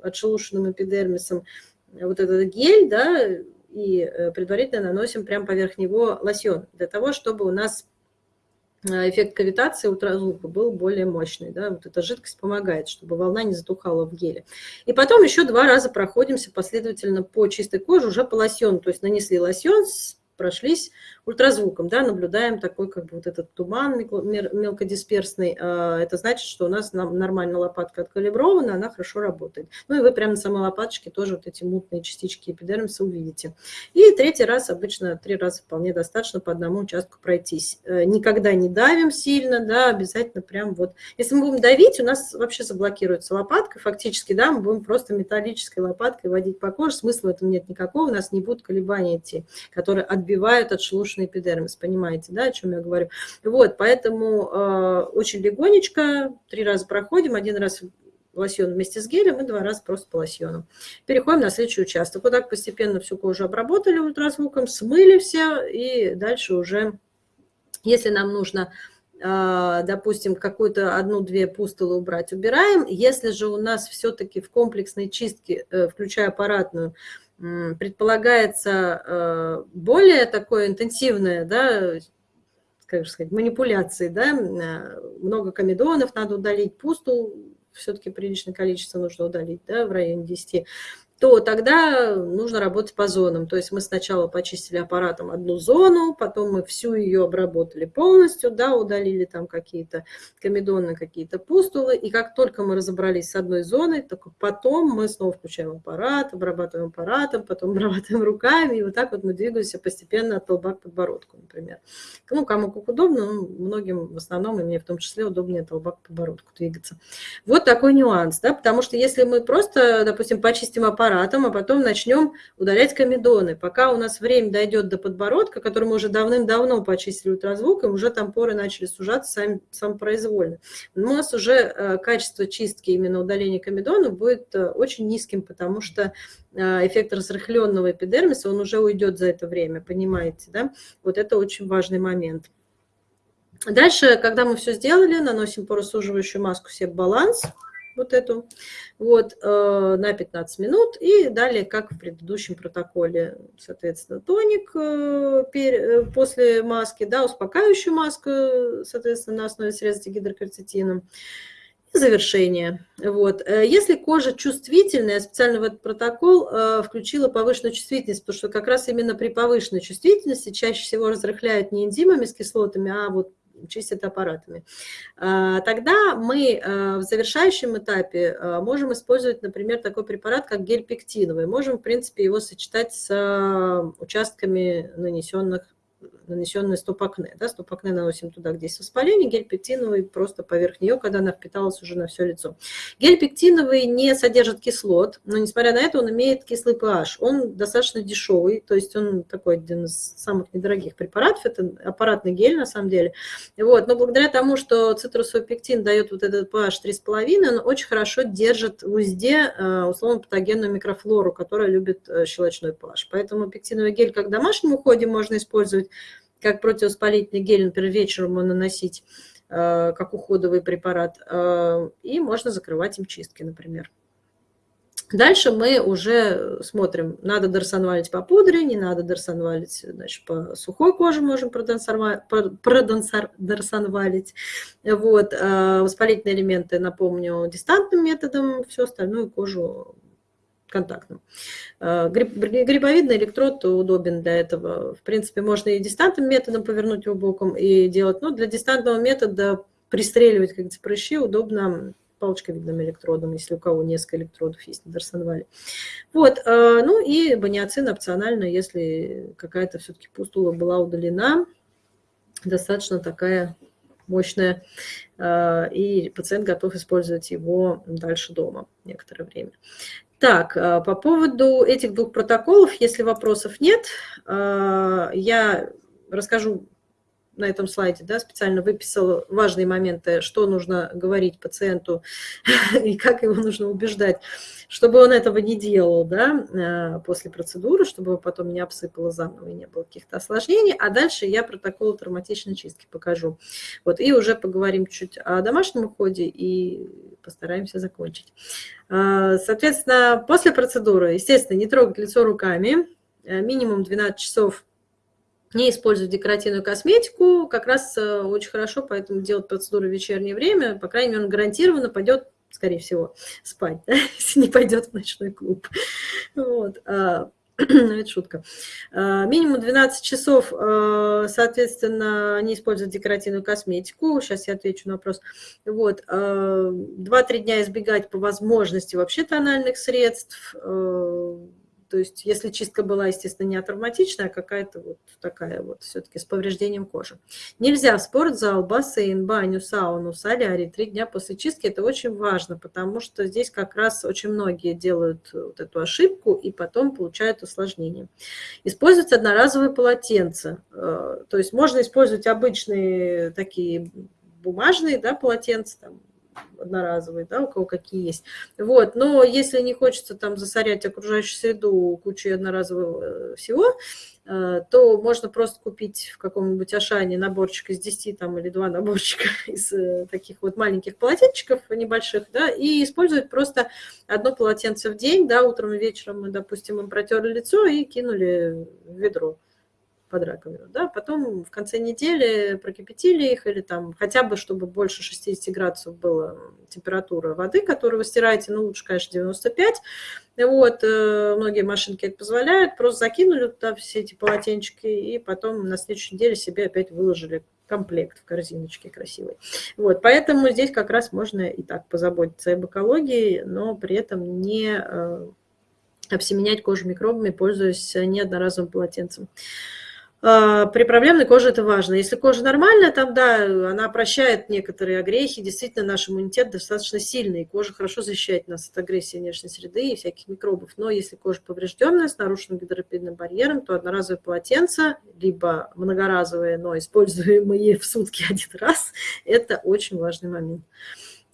отшелушенным эпидермисом вот этот гель, да, и предварительно наносим прямо поверх него лосьон, для того, чтобы у нас Э, эффект кавитации ультразвука был более мощный. Да? Вот эта жидкость помогает, чтобы волна не затухала в геле. И потом еще два раза проходимся последовательно по чистой коже, уже по лосьону. То есть нанесли лосьон, прошлись ультразвуком, да, наблюдаем такой как бы вот этот туман мелкодисперсный. А, это значит, что у нас нормально лопатка откалибрована, она хорошо работает. Ну и вы прямо на самой лопаточке тоже вот эти мутные частички эпидермиса увидите. И третий раз, обычно три раза вполне достаточно по одному участку пройтись. Э, никогда не давим сильно, да, обязательно прям вот. Если мы будем давить, у нас вообще заблокируется лопатка, фактически, да, мы будем просто металлической лопаткой водить по коже, смысла в этом нет никакого, у нас не будут колебания идти, которые отбивают отшелушенный эпидермис, понимаете, да, о чем я говорю. Вот, поэтому э, очень легонечко, три раза проходим, один раз лосьон вместе с гелем и два раза просто по лосьону. Переходим на следующий участок. Вот так постепенно всю кожу обработали ультразвуком, смыли все, и дальше уже, если нам нужно э, допустим, какую-то одну-две пустулы убрать, убираем. Если же у нас все-таки в комплексной чистке, э, включая аппаратную, предполагается э, более такое интенсивное, да, как же сказать, манипуляции, да, э, много комедонов надо удалить, пусту все-таки приличное количество нужно удалить, да, в районе 10 то тогда нужно работать по зонам. То есть мы сначала почистили аппаратом одну зону, потом мы всю ее обработали полностью, да, удалили там какие-то комедоны, какие-то пустулы, и как только мы разобрались с одной зоной, только потом мы снова включаем аппарат, обрабатываем аппаратом, потом обрабатываем руками, и вот так вот мы двигаемся постепенно от лба к подбородку, например. Ну, кому как удобно, ну, многим в основном, и мне в том числе, удобнее от лба к подбородку двигаться. Вот такой нюанс, да, потому что если мы просто, допустим, почистим аппарат, аппаратом, а потом начнем удалять комедоны. Пока у нас время дойдет до подбородка, который мы уже давным-давно почистили ультразвуком, уже там поры начали сужаться сами, самопроизвольно. У нас уже э, качество чистки именно удаления комедона будет э, очень низким, потому что э, эффект разрыхленного эпидермиса, он уже уйдет за это время, понимаете, да? Вот это очень важный момент. Дальше, когда мы все сделали, наносим поросуживающую маску Себ-баланс. баланс вот эту, вот, э, на 15 минут. И далее, как в предыдущем протоколе, соответственно, тоник э, э, после маски, да, успокаивающую маску, соответственно, на основе средств гидрокорцетином и завершение. Вот. Если кожа чувствительная, я специально в этот протокол включила повышенную чувствительность, потому что как раз именно при повышенной чувствительности чаще всего разрыхляют не энзимами с кислотами, а вот чистят аппаратами. А, тогда мы а, в завершающем этапе а, можем использовать, например, такой препарат, как гель пектиновый. Можем, в принципе, его сочетать с участками нанесенных нанесенное стоп-акне. Да, стоп-акне наносим туда, где есть воспаление, гель пектиновый просто поверх нее, когда она впиталась уже на все лицо. Гель пектиновый не содержит кислот, но несмотря на это он имеет кислый pH. Он достаточно дешевый, то есть он такой один из самых недорогих препаратов, это аппаратный гель на самом деле. Вот, но благодаря тому, что цитрусовый пектин дает вот этот pH 3,5, он очень хорошо держит в узде э, условно патогенную микрофлору, которая любит э, щелочной pH. Поэтому пектиновый гель как в домашнем уходе можно использовать, как противовоспалительный гель, например, вечером наносить, э, как уходовый препарат, э, и можно закрывать им чистки, например. Дальше мы уже смотрим, надо дорсонвалить по пудре, не надо дорсонвалить, значит, по сухой коже можем продорсонвалить. Вот. Э, воспалительные элементы, напомню, дистантным методом, всю остальную кожу контактным. Э, грибовидный электрод удобен для этого. В принципе, можно и дистантным методом повернуть его боком и делать. Но для дистантного метода пристреливать как то прыщи удобно палочковидным электродом, если у кого несколько электродов есть на Дарсонвале. Вот, э, ну и баниацин опционально, если какая-то все-таки пустула была удалена, достаточно такая мощная, э, и пациент готов использовать его дальше дома некоторое время. Так, э, по поводу этих двух протоколов, если вопросов нет, э, я расскажу на этом слайде, да, специально выписала важные моменты, что нужно говорить пациенту и как его нужно убеждать, чтобы он этого не делал, да, э, после процедуры, чтобы его потом не обсыпало заново и не было каких-то осложнений. А дальше я протокол травматичной чистки покажу. Вот, и уже поговорим чуть о домашнем уходе и постараемся закончить. А, соответственно, после процедуры, естественно, не трогать лицо руками, э, минимум 12 часов не использовать декоративную косметику, как раз э, очень хорошо, поэтому делать процедуру в вечернее время, по крайней мере, он гарантированно пойдет, скорее всего, спать, да, если не пойдет в ночной клуб. Вот. А, это шутка. А, минимум 12 часов, а, соответственно, не используют декоративную косметику. Сейчас я отвечу на вопрос. Вот. 2-3 а, дня избегать по возможности вообще тональных средств, то есть если чистка была, естественно, не травматичная, а какая-то вот такая вот все-таки с повреждением кожи. Нельзя в спортзал, бассейн, баню, сауну, солярий три дня после чистки. Это очень важно, потому что здесь как раз очень многие делают вот эту ошибку и потом получают осложнения. Использовать одноразовые полотенца. Э, то есть можно использовать обычные такие бумажные да, полотенца, там, одноразовые, да, у кого какие есть. Вот, но если не хочется там засорять окружающую среду кучей одноразового э, всего, э, то можно просто купить в каком-нибудь Ашане наборчик из 10 там, или два наборчика из э, таких вот маленьких полотенчиков небольших, да, и использовать просто одно полотенце в день, да, утром и вечером мы, допустим, им протерли лицо и кинули в ведро под раковину, да, потом в конце недели прокипятили их или там хотя бы, чтобы больше 60 градусов была температура воды, которую вы стираете, ну, лучше, конечно, 95, вот, э, многие машинки это позволяют, просто закинули туда все эти полотенчики и потом на следующей неделе себе опять выложили комплект в корзиночке красивый. Вот, поэтому здесь как раз можно и так позаботиться об экологии, но при этом не э, обсеменять кожу микробами, пользуясь неодноразовым полотенцем. А, при проблемной коже это важно. Если кожа нормальная, там, да, она прощает некоторые огрехи, действительно наш иммунитет достаточно сильный, и кожа хорошо защищает нас от агрессии внешней среды и всяких микробов. Но если кожа поврежденная, с нарушенным гидропидным барьером, то одноразовое полотенце, либо многоразовые, но используемые в сутки один раз, это очень важный момент.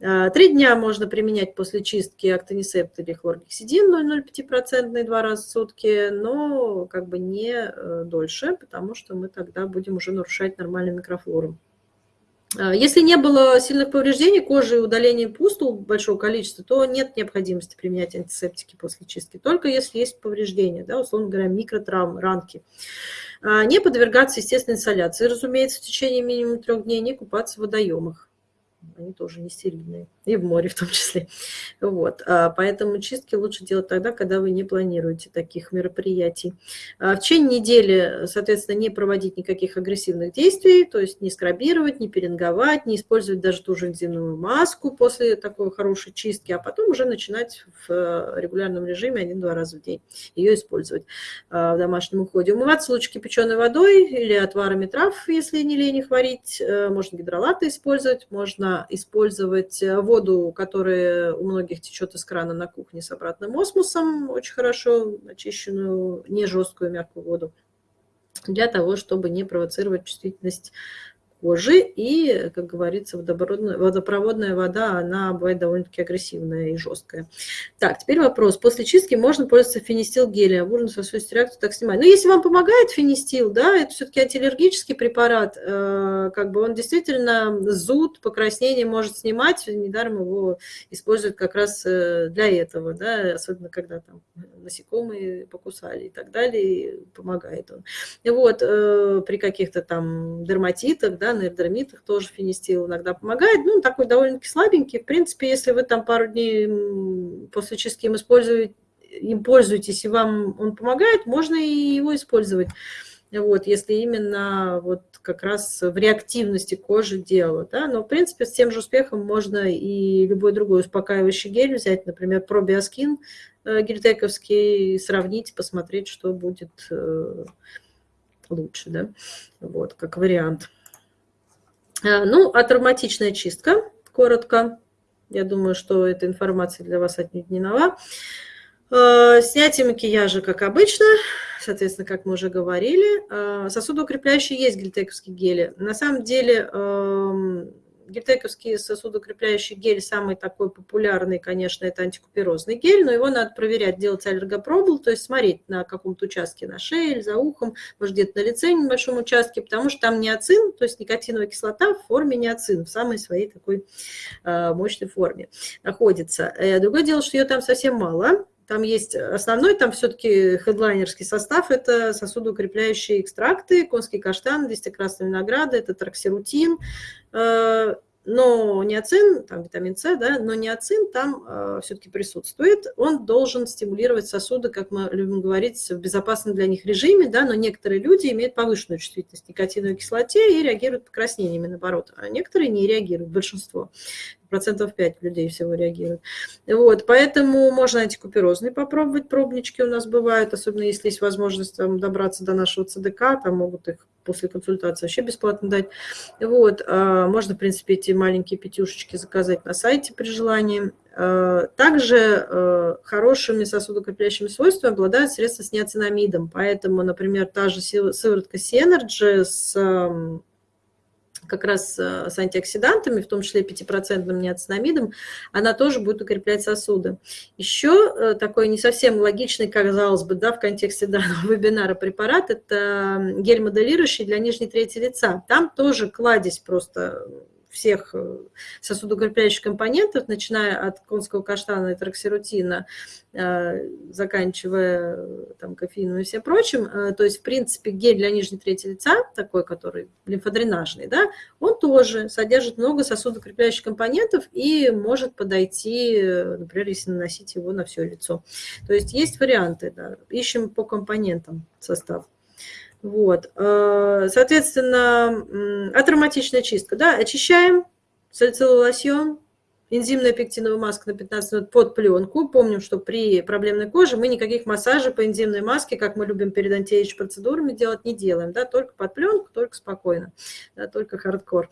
А, три дня можно применять после чистки актонисепт или хлоргексидин 0,05% два раза в сутки, но как бы не э, дольше, потому что мы тогда будем уже нарушать нормальную микрофлору. А, если не было сильных повреждений кожи и удаления пустул большого количества, то нет необходимости применять антисептики после чистки, только если есть повреждения, да, условно говоря, микротравмы, ранки. А, не подвергаться естественной инсоляции, разумеется, в течение минимум трех дней, не купаться в водоемах. Они тоже не стерильные, и в море в том числе. Вот. А, поэтому чистки лучше делать тогда, когда вы не планируете таких мероприятий. А, в течение недели, соответственно, не проводить никаких агрессивных действий, то есть не скрабировать, не пеленговать, не использовать даже ту же энзимную маску после такой хорошей чистки, а потом уже начинать в э, регулярном режиме один-два раза в день ее использовать в домашнем уходе. Умываться лучше кипяченой водой или отварами трав, если не лень их варить. Э, можно гидролаты использовать, можно использовать э, воду, которая у многих течет из крана на кухне с обратным осмосом, очень хорошо очищенную, не жесткую, мягкую воду, для того, чтобы не провоцировать чувствительность кожи. И, как говорится, водопроводная, вода, она бывает довольно-таки агрессивная и жесткая. Так, теперь вопрос. После чистки можно пользоваться фенистил гелем? Можно сосудистую реакцию так снимать. Но ну, если вам помогает фенистил, да, это все-таки антиаллергический препарат, э, как бы он действительно зуд, покраснение может снимать. Недаром его используют как раз э, для этого, да, особенно когда там насекомые покусали и так далее, помогает он. И вот э, при каких-то там дерматитах, да, на эрдермитах тоже фенистил иногда помогает. Ну, такой довольно-таки слабенький. В принципе, если вы там пару дней после чистки им используете, им пользуетесь, и вам он помогает, можно и его использовать. Вот, если именно вот как раз в реактивности кожи дело. Да? Но, в принципе, с тем же успехом можно и любой другой успокаивающий гель взять, например, пробиоскин э, гельтековский, сравнить, посмотреть, что будет э, лучше, да? вот, как вариант. А, ну, а травматичная чистка, коротко. Я думаю, что эта информация для вас отнюдь. А, снятие макияжа, как обычно, соответственно, как мы уже говорили. А, сосудоукрепляющие есть гельтековские гели. На самом деле Гельтековский сосудокрепляющий гель самый такой популярный, конечно, это антикуперозный гель, но его надо проверять, делать аллергопробул, то есть смотреть на каком-то участке на шее или за ухом, может где-то на лице в небольшом участке, потому что там неоцин, то есть никотиновая кислота в форме неоцин, в самой своей такой э, мощной форме находится. Э, другое дело, что ее там совсем мало, там есть основной, там все-таки хедлайнерский состав, это сосудоукрепляющие экстракты, конский каштан, листья винограда, это траксирутин, э, но неоцин, там витамин С, да, но неоцин там э, все-таки присутствует. Он должен стимулировать сосуды, как мы любим говорить, в безопасном для них режиме, да, но некоторые люди имеют повышенную чувствительность к никотиновой кислоте и реагируют покраснениями, наоборот, а некоторые не реагируют, большинство процентов 5 людей всего реагируют. Вот, поэтому можно антикуперозные попробовать, пробнички у нас бывают, особенно если есть возможность там, добраться до нашего ЦДК, там могут их после консультации вообще бесплатно дать. Вот, а, можно, в принципе, эти маленькие пятюшечки заказать на сайте при желании. А, также а, хорошими сосудокрепляющими свойствами обладают средства с ниацинамидом, поэтому, например, та же сыворотка Synergy с как раз э, с антиоксидантами, в том числе 5% неоцинамидом, она тоже будет укреплять сосуды. Еще э, такой не совсем логичный, казалось бы, да, в контексте данного вебинара препарат, это гель моделирующий для нижней трети лица. Там тоже кладезь просто всех э, сосудоукрепляющих компонентов, начиная от конского каштана и траксирутина, э, заканчивая э, там, кофеином и всем прочим. То есть, в принципе, гель для нижней трети лица, такой, который лимфодренажный, да, он тоже содержит много сосудоукрепляющих компонентов и может подойти, например, если наносить его на все лицо. То есть есть варианты, да. ищем по компонентам состав. Вот. Э, соответственно, атроматичная чистка. Да, очищаем салициловый лосьон, энзимная пектиновая маска на 15 минут под пленку. Помним, что при проблемной коже мы никаких массажей по энзимной маске, как мы любим перед антиэйдж процедурами делать, не делаем. Да, только под пленку, только спокойно, да, только хардкор.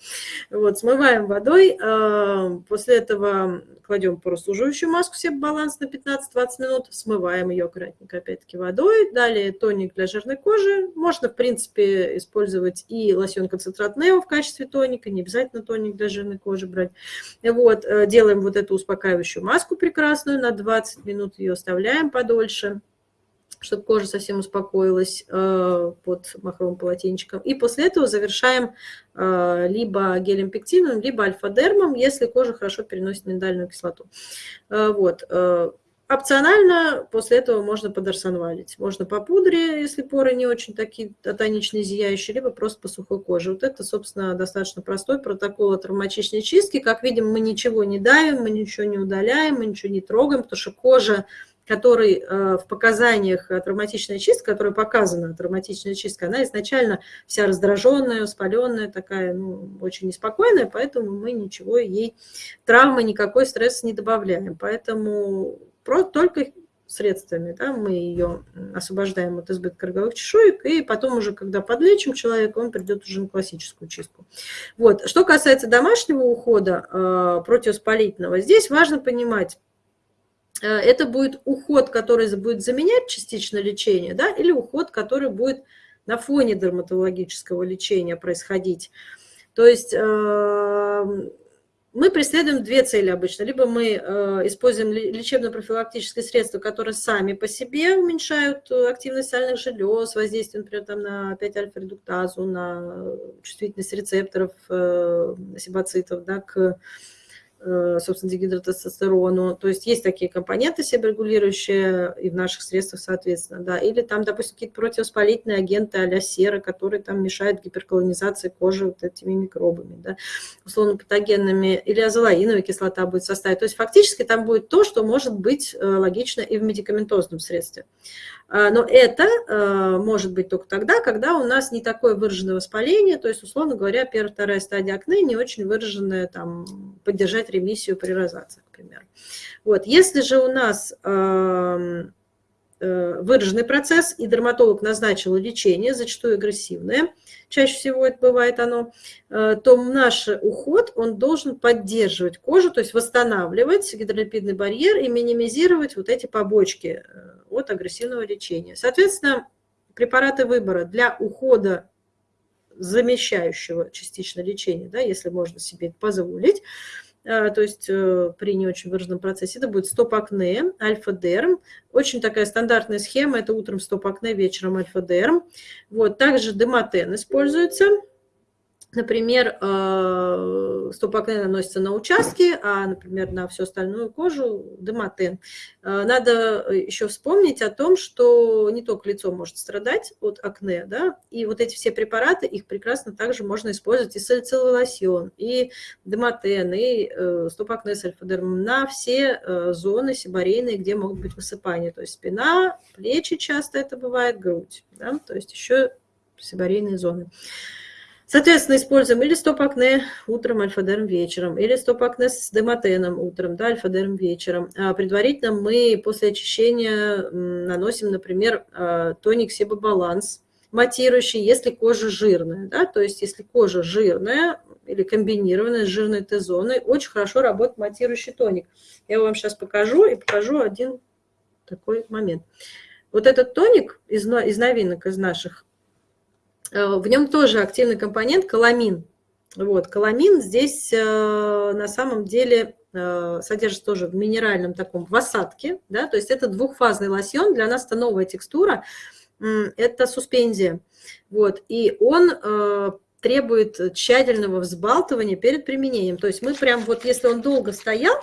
Вот, смываем водой. Э, после этого кладем прослуживающую маску себе баланс на 15-20 минут, смываем ее аккуратненько опять-таки водой. Далее тоник для жирной кожи. Можно, в принципе, использовать и лосьон-концентрат Нео в качестве тоника, не обязательно тоник для жирной кожи брать. Вот, э, делаем вот эту успокаивающую маску прекрасную, на 20 минут ее оставляем подольше чтобы кожа совсем успокоилась э, под махровым полотенчиком. И после этого завершаем э, либо гелем пектином, либо альфа-дермом, если кожа хорошо переносит миндальную кислоту. Э, вот. Опционально после этого можно подорсонвалить. Можно по пудре, если поры не очень такие тоничные, зияющие, либо просто по сухой коже. Вот это, собственно, достаточно простой протокол травматичной чистки. Как видим, мы ничего не давим, мы ничего не удаляем, мы ничего не трогаем, потому что кожа который э, в показаниях травматичная чистка, которая показана травматичная чистка, она изначально вся раздраженная, воспаленная, такая, ну, очень неспокойная, поэтому мы ничего ей, травмы, никакой стресс не добавляем. Поэтому только средствами, да, мы ее освобождаем от избытка роговых чешуек, и потом уже, когда подлечим человека, он придет уже на классическую чистку. Вот. Что касается домашнего ухода э, противоспалительного, здесь важно понимать, это будет уход, который будет заменять частично лечение, да, или уход, который будет на фоне дерматологического лечения происходить. То есть э, мы преследуем две цели обычно. Либо мы э, используем лечебно-профилактические средства, которые сами по себе уменьшают э, активность сальных желез, воздействие, например, там, на 5-альфа-редуктазу, на чувствительность рецепторов э, сибоцитов да, к Э, собственно, дегидротестостерону. То есть есть такие компоненты себорегулирующие и в наших средствах, соответственно, да. Или там, допустим, какие-то противовоспалительные агенты а сера, которые там мешают гиперколонизации кожи вот этими микробами, да, условно патогенными. Или азолаиновая кислота будет составить. То есть фактически там будет то, что может быть э, логично и в медикаментозном средстве. А, но это э, может быть только тогда, когда у нас не такое выраженное воспаление, то есть, условно говоря, первая, вторая стадия акне не очень выраженная, там, поддержать ремиссию при розации, к примеру. Вот. Если же у нас эм, э, выраженный процесс, и дерматолог назначил лечение, зачастую агрессивное, чаще всего это бывает оно, э, то наш уход, он должен поддерживать кожу, то есть восстанавливать гидролипидный барьер и минимизировать вот эти побочки от агрессивного лечения. Соответственно, препараты выбора для ухода замещающего частично лечения, да, если можно себе это позволить, э, то есть при не очень выраженном процессе, это будет стоп-акне, альфа-дерм. Очень такая стандартная схема, это утром стоп-акне, вечером альфа-дерм. Вот, также дематен используется – Например, э, стопакне наносится на участки, а, например, на всю остальную кожу дематен. Э, надо еще вспомнить о том, что не только лицо может страдать от акне, да, и вот эти все препараты, их прекрасно также можно использовать и салициловый лосьон, и дематен, и э, стопакне с на все зоны сибарейные, где могут быть высыпания, то есть спина, плечи часто это бывает, грудь, да, то есть еще сибарейные зоны. Соответственно, используем или стоп-акне утром, альфа-дерм вечером, или стоп-акне с дематеном утром, да, альфа-дерм вечером. А предварительно мы после очищения наносим, например, а, тоник Себобаланс, матирующий, если кожа жирная. Да, то есть если кожа жирная или комбинированная с жирной Т-зоной, очень хорошо работает матирующий тоник. Я вам сейчас покажу и покажу один такой момент. Вот этот тоник из, из новинок, из наших, в нем тоже активный компонент каламин. Вот, каламин здесь э, на самом деле э, содержится тоже в минеральном таком в осадке, да, то есть это двухфазный лосьон, для нас это новая текстура, это суспензия, вот, и он требует тщательного взбалтывания перед применением, то есть мы прям вот, если он долго стоял,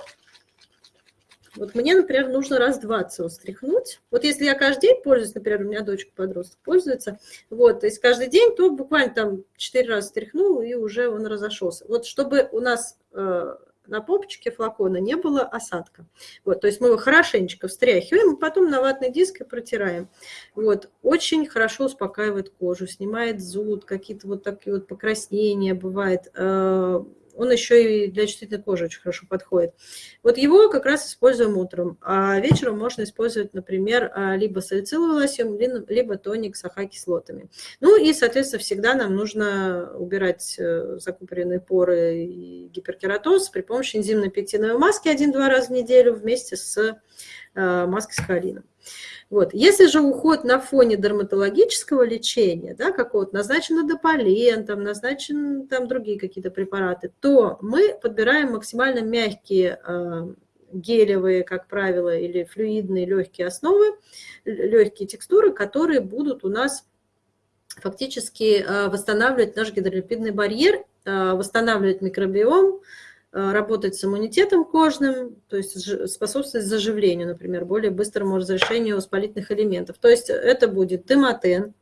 вот мне, например, нужно раз 20 его стряхнуть. Вот если я каждый день пользуюсь, например, у меня дочка подросток пользуется, вот, то есть каждый день, то буквально там 4 раза стряхнул, и уже он разошелся. Вот чтобы у нас э, на попочке флакона не было осадка. Вот, то есть мы его хорошенечко встряхиваем, и потом на ватный диск и протираем. Вот, очень хорошо успокаивает кожу, снимает зуд, какие-то вот такие вот покраснения бывает. Э, он еще и для чувствительной кожи очень хорошо подходит. Вот его как раз используем утром, а вечером можно использовать, например, а, либо салициловый лосьон, либо тоник с ахокислотами. Ну и, соответственно, всегда нам нужно убирать э, закупоренные поры и гиперкератоз при помощи энзимной пектиновой маски один-два раза в неделю вместе с э, маской с холином. Вот. Если же уход на фоне дерматологического лечения, да, какого-то назначен дополен, там, назначен там, другие какие-то препараты, то мы подбираем максимально мягкие э, гелевые, как правило, или флюидные легкие основы, легкие текстуры, которые будут у нас фактически э, восстанавливать наш гидролипидный барьер, восстанавливать микробиом, работать с иммунитетом кожным, то есть способствовать заживлению, например, более быстрому разрешению воспалительных элементов. То есть это будет тематен,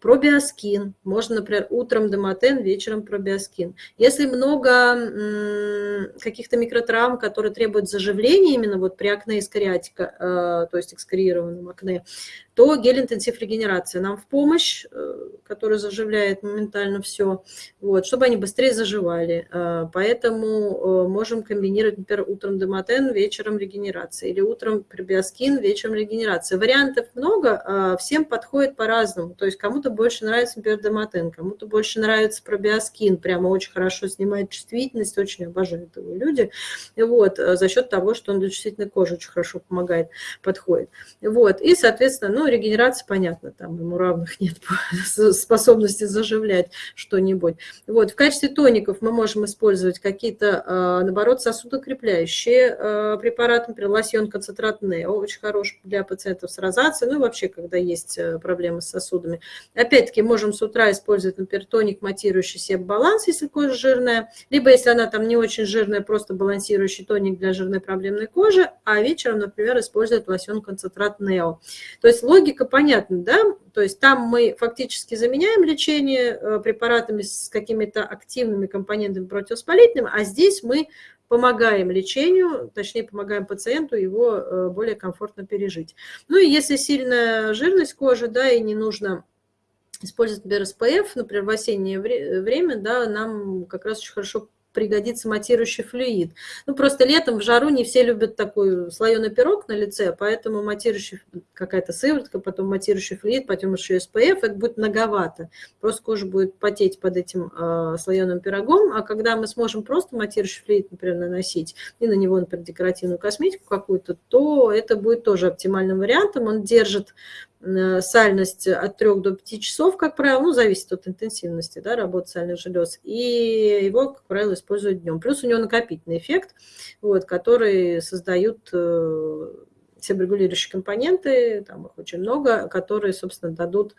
Пробиоскин. Можно, например, утром домотен, вечером пробиоскин. Если много каких-то микротравм, которые требуют заживления именно вот при акне искариатика, э, то есть экскориированном акне, то гель-интенсив регенерация нам в помощь, э, который заживляет моментально все, вот, чтобы они быстрее заживали. Э, поэтому можем комбинировать, например, утром домотен, вечером регенерация, или утром пробиоскин, вечером регенерация. Вариантов много, всем подходит по-разному. То есть кому-то больше нравится, например, Доматен, кому-то больше нравится пробиоскин, прямо очень хорошо снимает чувствительность, очень обожают его люди, вот, э, за счет того, что он для чувствительной кожи очень хорошо помогает, подходит. Вот, и, соответственно, ну, регенерация, понятно, там ему равных нет способности заживлять что-нибудь. Вот, в качестве тоников мы можем использовать какие-то, э, наоборот, сосудокрепляющие э, препараты, например, лосьон концентрат Нео, очень хороший для пациентов с розацией, ну и вообще, когда есть проблемы с сосудами. Опять-таки, можем с утра использовать, например, тоник, матирующий себе баланс, если кожа жирная, либо если она там не очень жирная, просто балансирующий тоник для жирной проблемной кожи, а вечером, например, использовать лосьон концентрат Нео. То есть логика понятна, да? То есть там мы фактически заменяем лечение э, препаратами с какими-то активными компонентами противовоспалительными, а здесь мы помогаем лечению, точнее помогаем пациенту его э, более комфортно пережить. Ну и если сильная жирность кожи, да, и не нужно использовать, например, СПФ, например, в осеннее время, да, нам как раз очень хорошо пригодится матирующий флюид. Ну, просто летом в жару не все любят такой слоеный пирог на лице, поэтому матирующий, какая-то сыворотка, потом матирующий флюид, потом еще SPF, это будет многовато. Просто кожа будет потеть под этим э, а, слоеным пирогом, а когда мы сможем просто матирующий флюид, например, наносить, и на него, например, декоративную косметику какую-то, то это будет тоже оптимальным вариантом. Он держит сальность от 3 до 5 часов, как правило, ну, зависит от интенсивности да, работы сальных желез, и его, как правило, используют днем. Плюс у него накопительный эффект, вот, который создают э, себорегулирующие компоненты, там их очень много, которые, собственно, дадут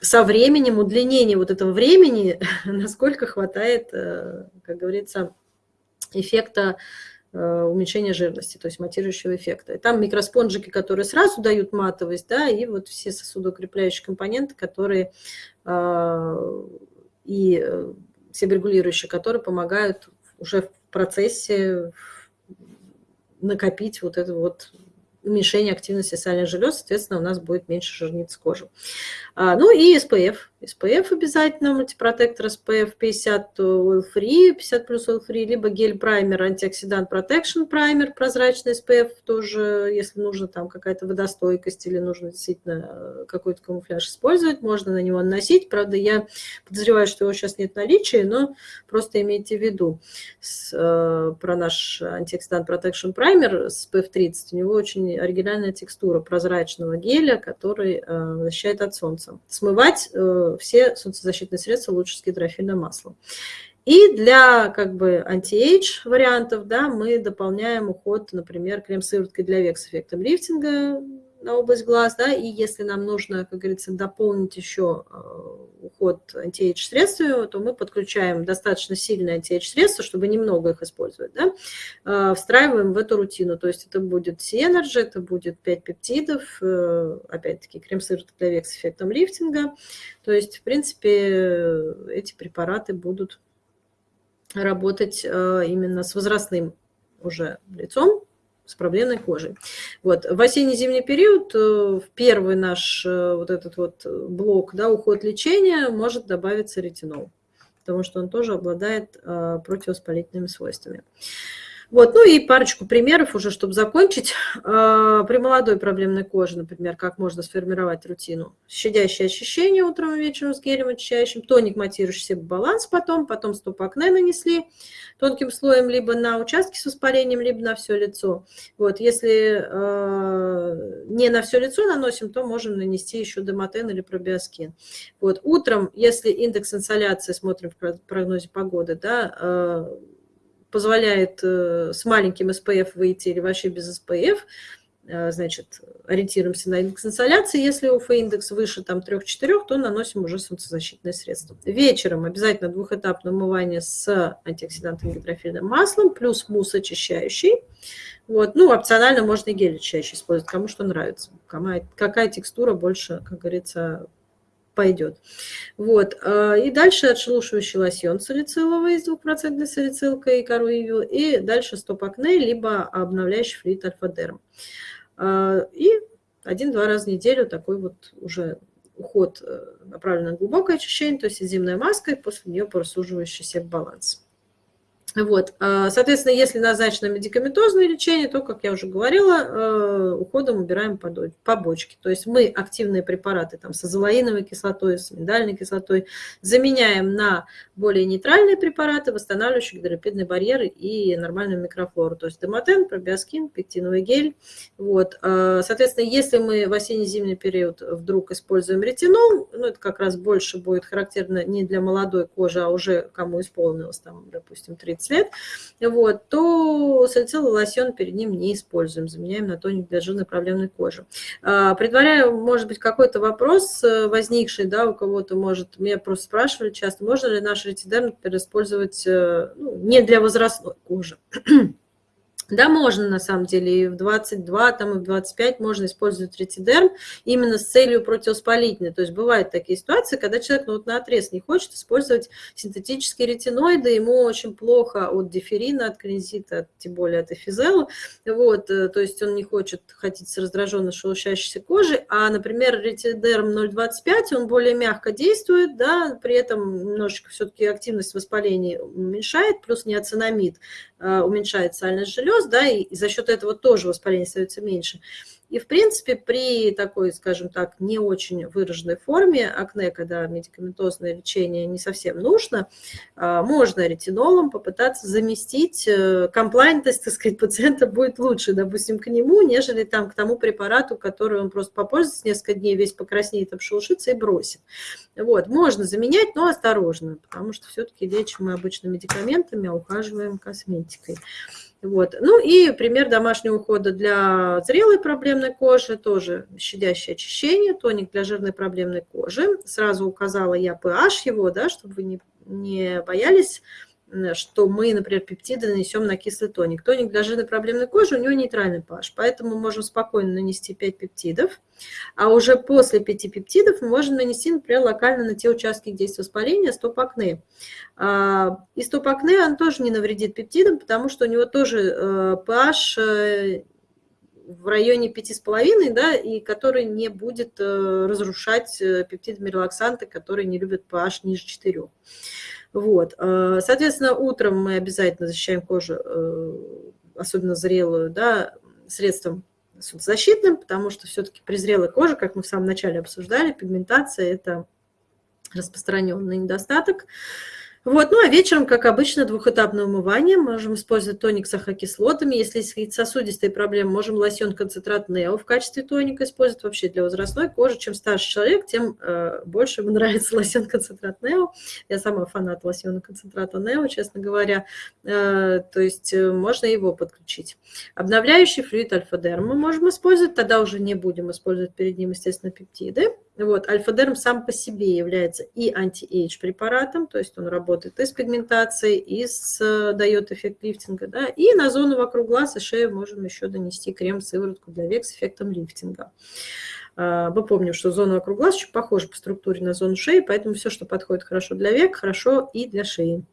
со временем удлинение вот этого времени, насколько хватает, э, как говорится, эффекта уменьшения жирности, то есть матирующего эффекта. И там микроспонжики, которые сразу дают матовость, да, и вот все сосудоукрепляющие компоненты, которые э, и э, себорегулирующие, которые помогают уже в процессе накопить вот это вот уменьшение активности сальных желез, соответственно, у нас будет меньше жирниц кожи. А, ну и SPF. SPF обязательно, мультипротектор SPF 50 oil free, 50 плюс oil free, либо гель-праймер, антиоксидант protection праймер, прозрачный SPF тоже, если нужно там какая-то водостойкость или нужно действительно э, какой-то камуфляж использовать, можно на него наносить. Правда, я подозреваю, что его сейчас нет в наличии, но просто имейте в виду с, э, про наш Antioxidant Protection Primer SPF 30. У него очень оригинальная текстура прозрачного геля, который э, защищает от солнца. Смывать э, все солнцезащитные средства лучше с гидрофильным маслом. И для как бы anti-age вариантов да, мы дополняем уход, например, крем-сывороткой для век с эффектом лифтинга на область глаз, да, и если нам нужно, как говорится, дополнить еще э, уход anti-age средствами, то мы подключаем достаточно сильное anti-age средство, чтобы немного их использовать, да, э, встраиваем в эту рутину, то есть это будет C-Energy, это будет 5 пептидов, э, опять-таки крем-сыворотка для век с эффектом лифтинга, то есть, в принципе, эти препараты будут работать именно с возрастным уже лицом, с проблемной кожей. Вот. В осенне-зимний период э, в первый наш э, вот этот вот блок, да, уход лечения, может добавиться ретинол, потому что он тоже обладает э, противовоспалительными свойствами. Вот, ну и парочку примеров уже, чтобы закончить. А, при молодой проблемной коже, например, как можно сформировать рутину. Щадящее очищение утром и вечером с гелем очищающим, тоник, матирующий себе баланс потом, потом стоп-акне нанесли тонким слоем либо на участки с воспалением, либо на все лицо. Вот, если э, не на все лицо наносим, то можем нанести еще демотен или пробиоскин. Вот, утром, если индекс инсоляции, смотрим в прогнозе погоды, да, э, позволяет э, с маленьким SPF выйти или вообще без SPF, э, значит, ориентируемся на индекс инсоляции. Если УФ-индекс выше там 3-4, то наносим уже солнцезащитное средство. Вечером обязательно двухэтапное умывание с антиоксидантом гидрофильным маслом, плюс мусс очищающий. Вот. Ну, опционально можно и гель очищающий использовать, кому что нравится. Какая, какая текстура больше, как говорится, пойдет. Вот. А, и дальше отшелушивающий лосьон салициловый с 2% салицилкой и коровью. И дальше стоп-акне, либо обновляющий флюид альфа-дерм. А, и один-два раза в неделю такой вот уже уход э, направлен на глубокое очищение, то есть зимная маска, и после нее просуживающийся баланс. Вот. А, соответственно, если назначено медикаментозное лечение, то, как я уже говорила, э, уходом убираем побочки. То есть мы активные препараты там, с азолаиновой кислотой, с миндальной кислотой заменяем на более нейтральные препараты, восстанавливающие гидролипидные барьеры и нормальную микрофлору. То есть демотен, пробиоскин, пектиновый гель. Вот. А, соответственно, если мы в осенне-зимний период вдруг используем ретинол, ну, это как раз больше будет характерно не для молодой кожи, а уже кому исполнилось, там, допустим, 30 15 лет, вот, то салициловый лосьон перед ним не используем, заменяем на тоник для жирной проблемной кожи. А, предваряю, может быть, какой-то вопрос э, возникший, да, у кого-то может, меня просто спрашивали часто, можно ли наш ретидерм, использовать э, ну, не для возрастной кожи. Да, можно на самом деле и в 22, там, и в 25 можно использовать ретидерм именно с целью противоспалительной. То есть бывают такие ситуации, когда человек ну, вот на отрез не хочет использовать синтетические ретиноиды, ему очень плохо от диферина, от клинзита, тем более от эфизела. Вот, э, то есть он не хочет ходить с раздраженной шелушащейся кожей, а, например, ретидерм 0,25, он более мягко действует, да, при этом немножечко все-таки активность воспаления уменьшает, плюс неоцинамид э, уменьшает сальность желез, желез, да, и за счет этого тоже воспаление становится меньше. И, в принципе, при такой, скажем так, не очень выраженной форме акне, когда медикаментозное лечение не совсем нужно, а, можно ретинолом попытаться заместить. Э, комплайнтность, так сказать, пациента будет лучше, допустим, к нему, нежели там к тому препарату, который он просто попользуется несколько дней, весь покраснеет, обшелушится и бросит. Вот, можно заменять, но осторожно, потому что все-таки лечим мы обычно медикаментами, а ухаживаем косметикой. Вот. Ну и пример домашнего ухода для зрелой проблемной кожи, тоже щадящее очищение, тоник для жирной проблемной кожи. Сразу указала я pH его, да, чтобы вы не, не боялись что мы, например, пептиды нанесем на кислый тоник. Тоник для жирной проблемной кожи, у него нейтральный pH, поэтому мы можем спокойно нанести 5 пептидов, а уже после 5 пептидов мы можем нанести, например, локально на те участки, где есть воспаление, стоп-акне. А, и стоп-акне, он тоже не навредит пептидам, потому что у него тоже э, pH э, в районе 5,5, да, и который не будет э, разрушать пептидами релаксанты, которые не любят pH ниже 4. Вот. Э, соответственно, утром мы обязательно защищаем кожу, э, особенно зрелую, да, средством солнцезащитным, потому что все-таки при зрелой коже, как мы в самом начале обсуждали, пигментация – это распространенный недостаток. Вот, ну а вечером, как обычно, двухэтапное умывание. Можем использовать тоник с ахокислотами. Если есть сосудистые проблемы, можем лосьон-концентрат Нео в качестве тоника использовать вообще для возрастной кожи. Чем старше человек, тем э, больше ему нравится лосьон-концентрат Нео. Я сама фанат лосьона-концентрата Нео, честно говоря. Э, то есть э, можно его подключить. Обновляющий флюид альфа-дерм мы можем использовать. Тогда уже не будем использовать перед ним, естественно, пептиды. Вот, альфа-дерм сам по себе является и anti-age препаратом, то есть он работает и с пигментацией, и с, э, дает эффект лифтинга. Да, и на зону вокруг глаз и шеи можем еще донести крем-сыворотку для век с эффектом лифтинга. А, мы помним, что зона вокруг глаз очень похожа по структуре на зону шеи, поэтому все, что подходит хорошо для век, хорошо и для шеи.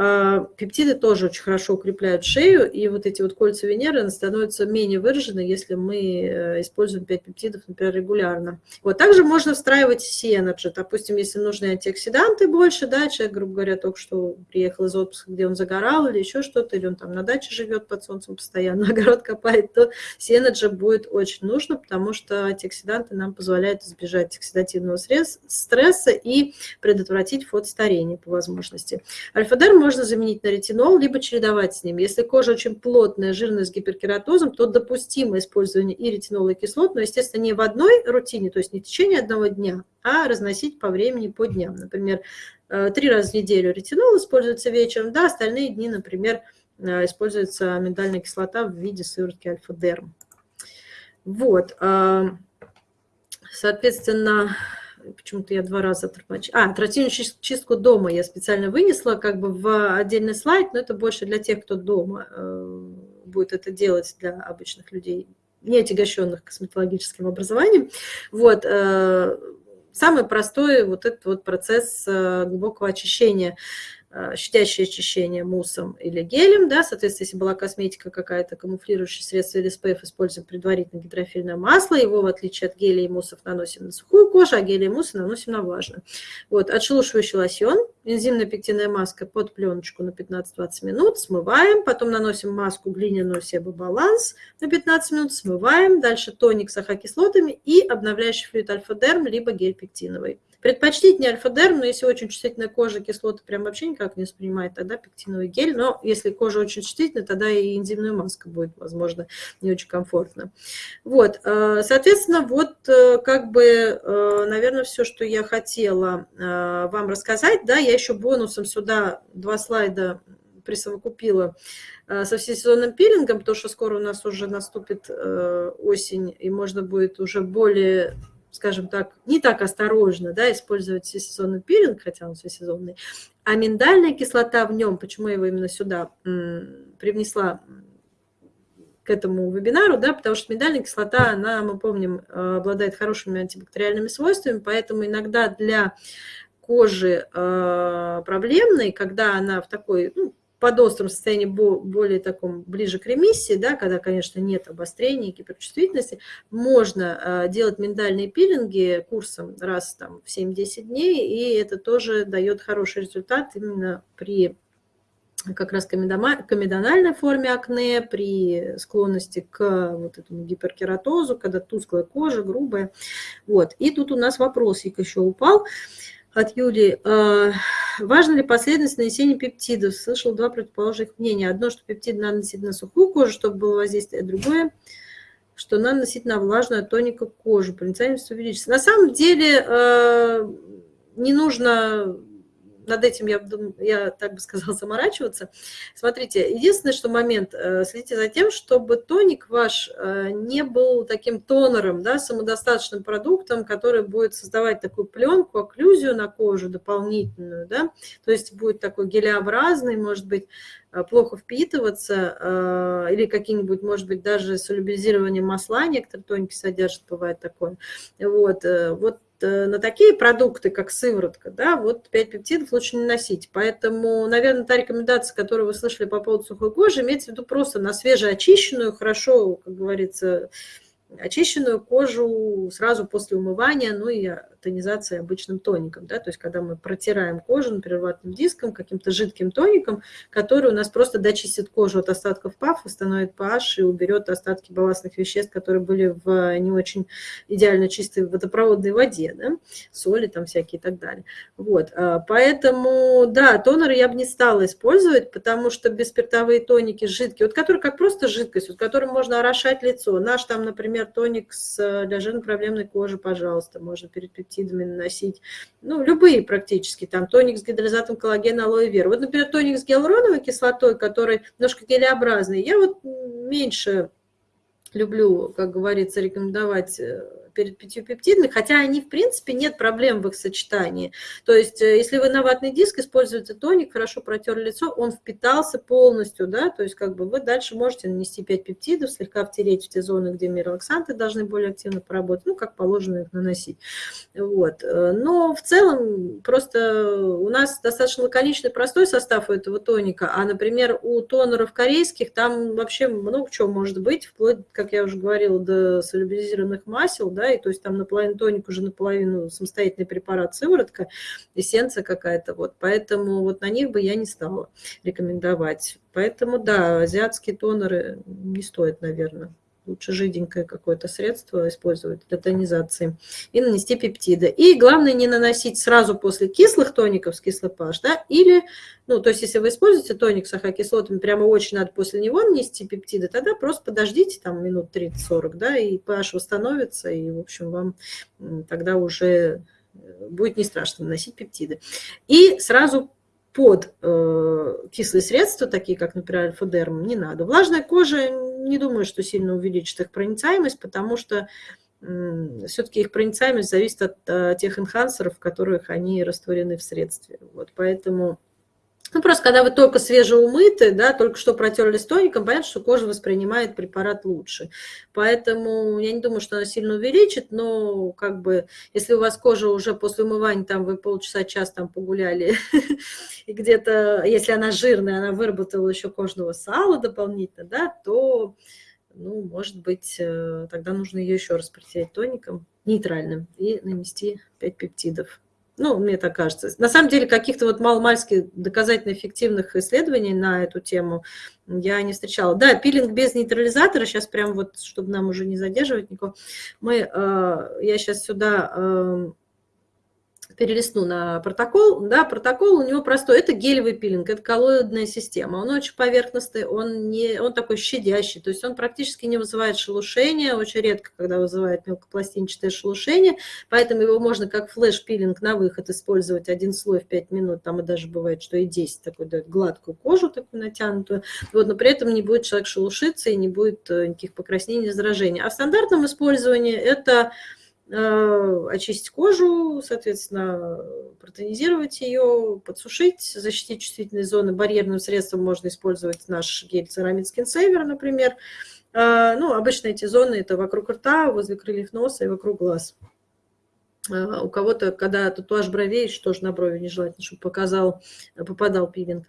А, пептиды тоже очень хорошо укрепляют шею, и вот эти вот кольца Венеры становятся менее выражены, если мы э, используем 5 пептидов, например, регулярно. Вот также можно встраивать Сиэнаджи. Допустим, если нужны антиоксиданты больше, да, человек, грубо говоря, только что приехал из отпуска, где он загорал или еще что-то, или он там на даче живет под солнцем постоянно, огород копает, то Сиэнаджи будет очень нужно, потому что антиоксиданты нам позволяют избежать оксидативного стресса и предотвратить фотостарение по возможности. Альфа-дерм можно заменить на ретинол, либо чередовать с ним. Если кожа очень плотная, жирная, с гиперкератозом, то допустимо использование и ретинола, и кислот, но, естественно, не в одной рутине, то есть не в течение одного дня, а разносить по времени, по дням. Например, э, три раза в неделю ретинол используется вечером, да, остальные дни, например, э, используется миндальная кислота в виде сыворотки альфа-дерм. Вот, а, соответственно, почему-то я два раза тормочу. А, тративную чистку дома я специально вынесла как бы в отдельный слайд, но это больше для тех, кто дома э, будет это делать, для обычных людей, не отягощенных косметологическим образованием. Вот, э, самый простой вот этот вот процесс э, глубокого очищения – щадящее очищение муссом или гелем, да, соответственно, если была косметика какая-то, камуфлирующее средство или SPF, используем предварительно гидрофильное масло, его, в отличие от геля и муссов, наносим на сухую кожу, а гели и муссы наносим на влажную. Вот, отшелушивающий лосьон, энзимная пектинная маска под пленочку на 15-20 минут, смываем, потом наносим маску глиняную Себо-баланс на 15 минут, смываем, дальше тоник с ахокислотами и обновляющий флюид альфа-дерм, либо гель пектиновый. Предпочтительнее альфа-дерм, но если очень чувствительная кожа, кислоты прям вообще никак не воспринимает, тогда пектиновый гель. Но если кожа очень чувствительная, тогда и энзимная маска будет, возможно, не очень комфортно. Вот, э, соответственно, вот э, как бы, э, наверное, все, что я хотела вам рассказать. Да, я еще бонусом сюда два слайда присовокупила со всесезонным пилингом, потому что скоро у нас уже наступит осень, и можно будет уже более скажем так, не так осторожно да, использовать всесезонный пилинг, хотя он всесезонный, а миндальная кислота в нем, почему я его именно сюда привнесла к этому вебинару, да, потому что миндальная кислота, она, мы помним, обладает хорошими антибактериальными свойствами, поэтому иногда для кожи э, проблемной, когда она в такой ну, под острым состоянии более таком, ближе к ремиссии, да, когда, конечно, нет обострения, гиперчувствительности, можно э, делать миндальные пилинги курсом раз там, в 7-10 дней, и это тоже дает хороший результат именно при как раз комедональной форме акне, при склонности к вот этому гиперкератозу, когда тусклая кожа, грубая. Вот. И тут у нас вопросик еще упал от Юли. А, важно ли последовательность нанесения пептидов? Слышал два противоположных мнения. Одно, что пептид надо наносить на сухую кожу, чтобы было воздействие, а другое, что надо наносить на влажную тоника кожу. Проницаемость увеличится. На самом деле а, не нужно над этим я, я так бы сказала, заморачиваться. Смотрите, единственное, что момент, э, следите за тем, чтобы тоник ваш э, не был таким тонером, да, самодостаточным продуктом, который будет создавать такую пленку, окклюзию на кожу дополнительную, да, то есть будет такой гелеобразный, может быть, э, плохо впитываться, или какие-нибудь, может быть, даже солюбилизирование масла, некоторые тоники содержат, бывает такое. Вот, вот на такие продукты, как сыворотка, да, вот 5 пептидов лучше не носить. Поэтому, наверное, та рекомендация, которую вы слышали по поводу сухой кожи, имеется в виду просто на свежеочищенную, хорошо, как говорится, очищенную кожу сразу после умывания, ну и тонизация обычным тоником, да, то есть когда мы протираем кожу, например, ватным диском, каким-то жидким тоником, который у нас просто дочистит кожу от остатков ПАФ, восстановит pH и уберет остатки балластных веществ, которые были в не очень идеально чистой водопроводной воде, да, соли там всякие и так далее. Вот, а, поэтому, да, тонеры я бы не стала использовать, потому что бесспиртовые тоники жидкие, вот которые как просто жидкость, вот которым можно орошать лицо. Наш там, например, тоник с, для жирно-проблемной кожи, пожалуйста, можно перед пептидами наносить. Ну, любые практически, там тоник с гидролизатом коллагена, алоэ вера. Вот, например, тоник с гиалуроновой кислотой, который немножко гелеобразный, я вот меньше люблю, как говорится, рекомендовать перед пятью пептидами, хотя они, в принципе, нет проблем в их сочетании. То есть, э, если вы на ватный диск используете тоник, хорошо протерли лицо, он впитался полностью, да, то есть, как бы вы дальше можете нанести 5 пептидов, слегка втереть в те зоны, где миролаксанты должны более активно поработать, ну, как положено их наносить. Вот. Э, но в целом, просто у нас достаточно лаконичный, простой состав у этого тоника, а, например, у тонеров корейских там вообще много чего может быть, вплоть, как я уже говорила, до солюбилизированных масел, да, и то есть там наполовину тоник уже наполовину самостоятельный препарат, сыворотка, эссенция какая-то, вот, поэтому вот на них бы я не стала рекомендовать. Поэтому, да, азиатские тонеры не стоит, наверное лучше жиденькое какое-то средство использовать для тонизации, и нанести пептиды. И главное не наносить сразу после кислых тоников с кислый pH, да, или, ну, то есть если вы используете тоник с ахокислотами, прямо очень надо после него нанести пептиды, тогда просто подождите там минут 30-40, да, и pH восстановится, и, в общем, вам тогда уже э, будет не страшно наносить пептиды. И сразу под э, кислые средства, такие как, например, альфа-дерм, не надо. Влажная кожа не думаю, что сильно увеличит их проницаемость, потому что все-таки их проницаемость зависит от, э, тех энхансеров, в которых они растворены в средстве. Вот, поэтому ну, просто когда вы только свежеумыты, да, только что протерли с тоником, понятно, что кожа воспринимает препарат лучше. Поэтому я не думаю, что она сильно увеличит, но как бы, если у вас кожа уже после умывания, там вы полчаса, час там погуляли, и где-то, если она жирная, она выработала еще кожного сала дополнительно, да, то, ну, может быть, э, тогда нужно ее еще раз протереть тоником нейтральным и нанести 5 пептидов. Ну, мне так кажется. На самом деле, каких-то вот маломальски доказательно эффективных исследований на эту тему я не встречала. Да, пилинг без нейтрализатора, сейчас прям вот, чтобы нам уже не задерживать никого, мы, э, я сейчас сюда э, перелистну на протокол, да, протокол у него простой, это гелевый пилинг, это коллоидная система, он очень поверхностный, он, не, он такой щадящий, то есть он практически не вызывает шелушения, очень редко, когда вызывает мелкопластинчатое шелушение, поэтому его можно как флеш-пилинг на выход использовать один слой в 5 минут, там и даже бывает, что и 10 такой дает гладкую кожу такую натянутую, вот, но при этом не будет человек шелушиться и не будет э, никаких покраснений, заражений. А в стандартном использовании это очистить кожу, соответственно, протонизировать ее, подсушить, защитить чувствительные зоны. Барьерным средством можно использовать наш гель Ceramid Skin Saver, например. Э, ну, обычно эти зоны это вокруг рта, возле крыльев носа и вокруг глаз. Э, у кого-то, когда татуаж бровей, что же на брови нежелательно, чтобы показал, попадал пилинг.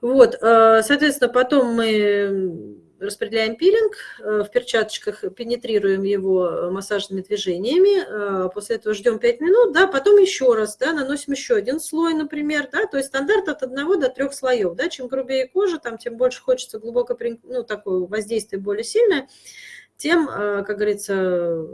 Вот, соответственно, потом мы распределяем пилинг, э, в перчаточках пенетрируем его э, массажными движениями, э, после этого ждем 5 минут, да, потом еще раз, да, наносим еще один слой, например, да, то есть стандарт от 1 до 3 слоев, да, чем грубее кожа, там, тем больше хочется глубоко, ну, такое воздействие более сильное, тем, как говорится,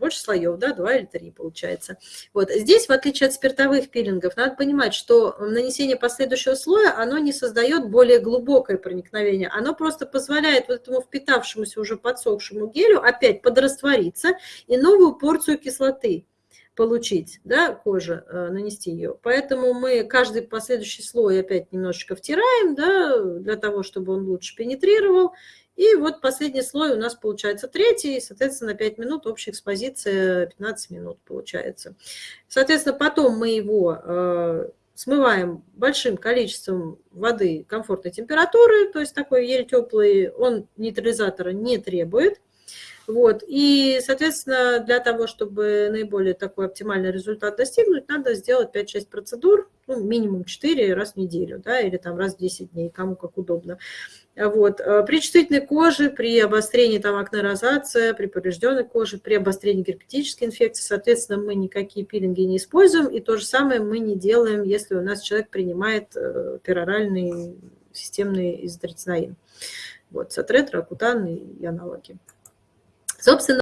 больше слоев, да, два или три получается. Вот здесь, в отличие от спиртовых пилингов, надо понимать, что нанесение последующего слоя, оно не создает более глубокое проникновение, оно просто позволяет вот этому впитавшемуся уже подсохшему гелю опять подраствориться и новую порцию кислоты получить, да, кожа, э, нанести ее. Поэтому мы каждый последующий слой опять немножечко втираем, да, для того, чтобы он лучше пенетрировал, и вот последний слой у нас получается третий, соответственно, 5 минут, общая экспозиция 15 минут получается. Соответственно, потом мы его э, смываем большим количеством воды комфортной температуры, то есть такой еле теплый, он нейтрализатора не требует. Вот. И, соответственно, для того, чтобы наиболее такой оптимальный результат достигнуть, надо сделать 5-6 процедур, ну, минимум 4 раз в неделю, да, или там раз в 10 дней, кому как удобно. Вот. Э, при чувствительной коже, при обострении там акнерозация, при поврежденной коже, при обострении герпетической инфекции, соответственно, мы никакие пилинги не используем, и то же самое мы не делаем, если у нас человек принимает э, пероральный системный изотрицинин. Вот, сатрет, ракутан и аналоги. Собственно,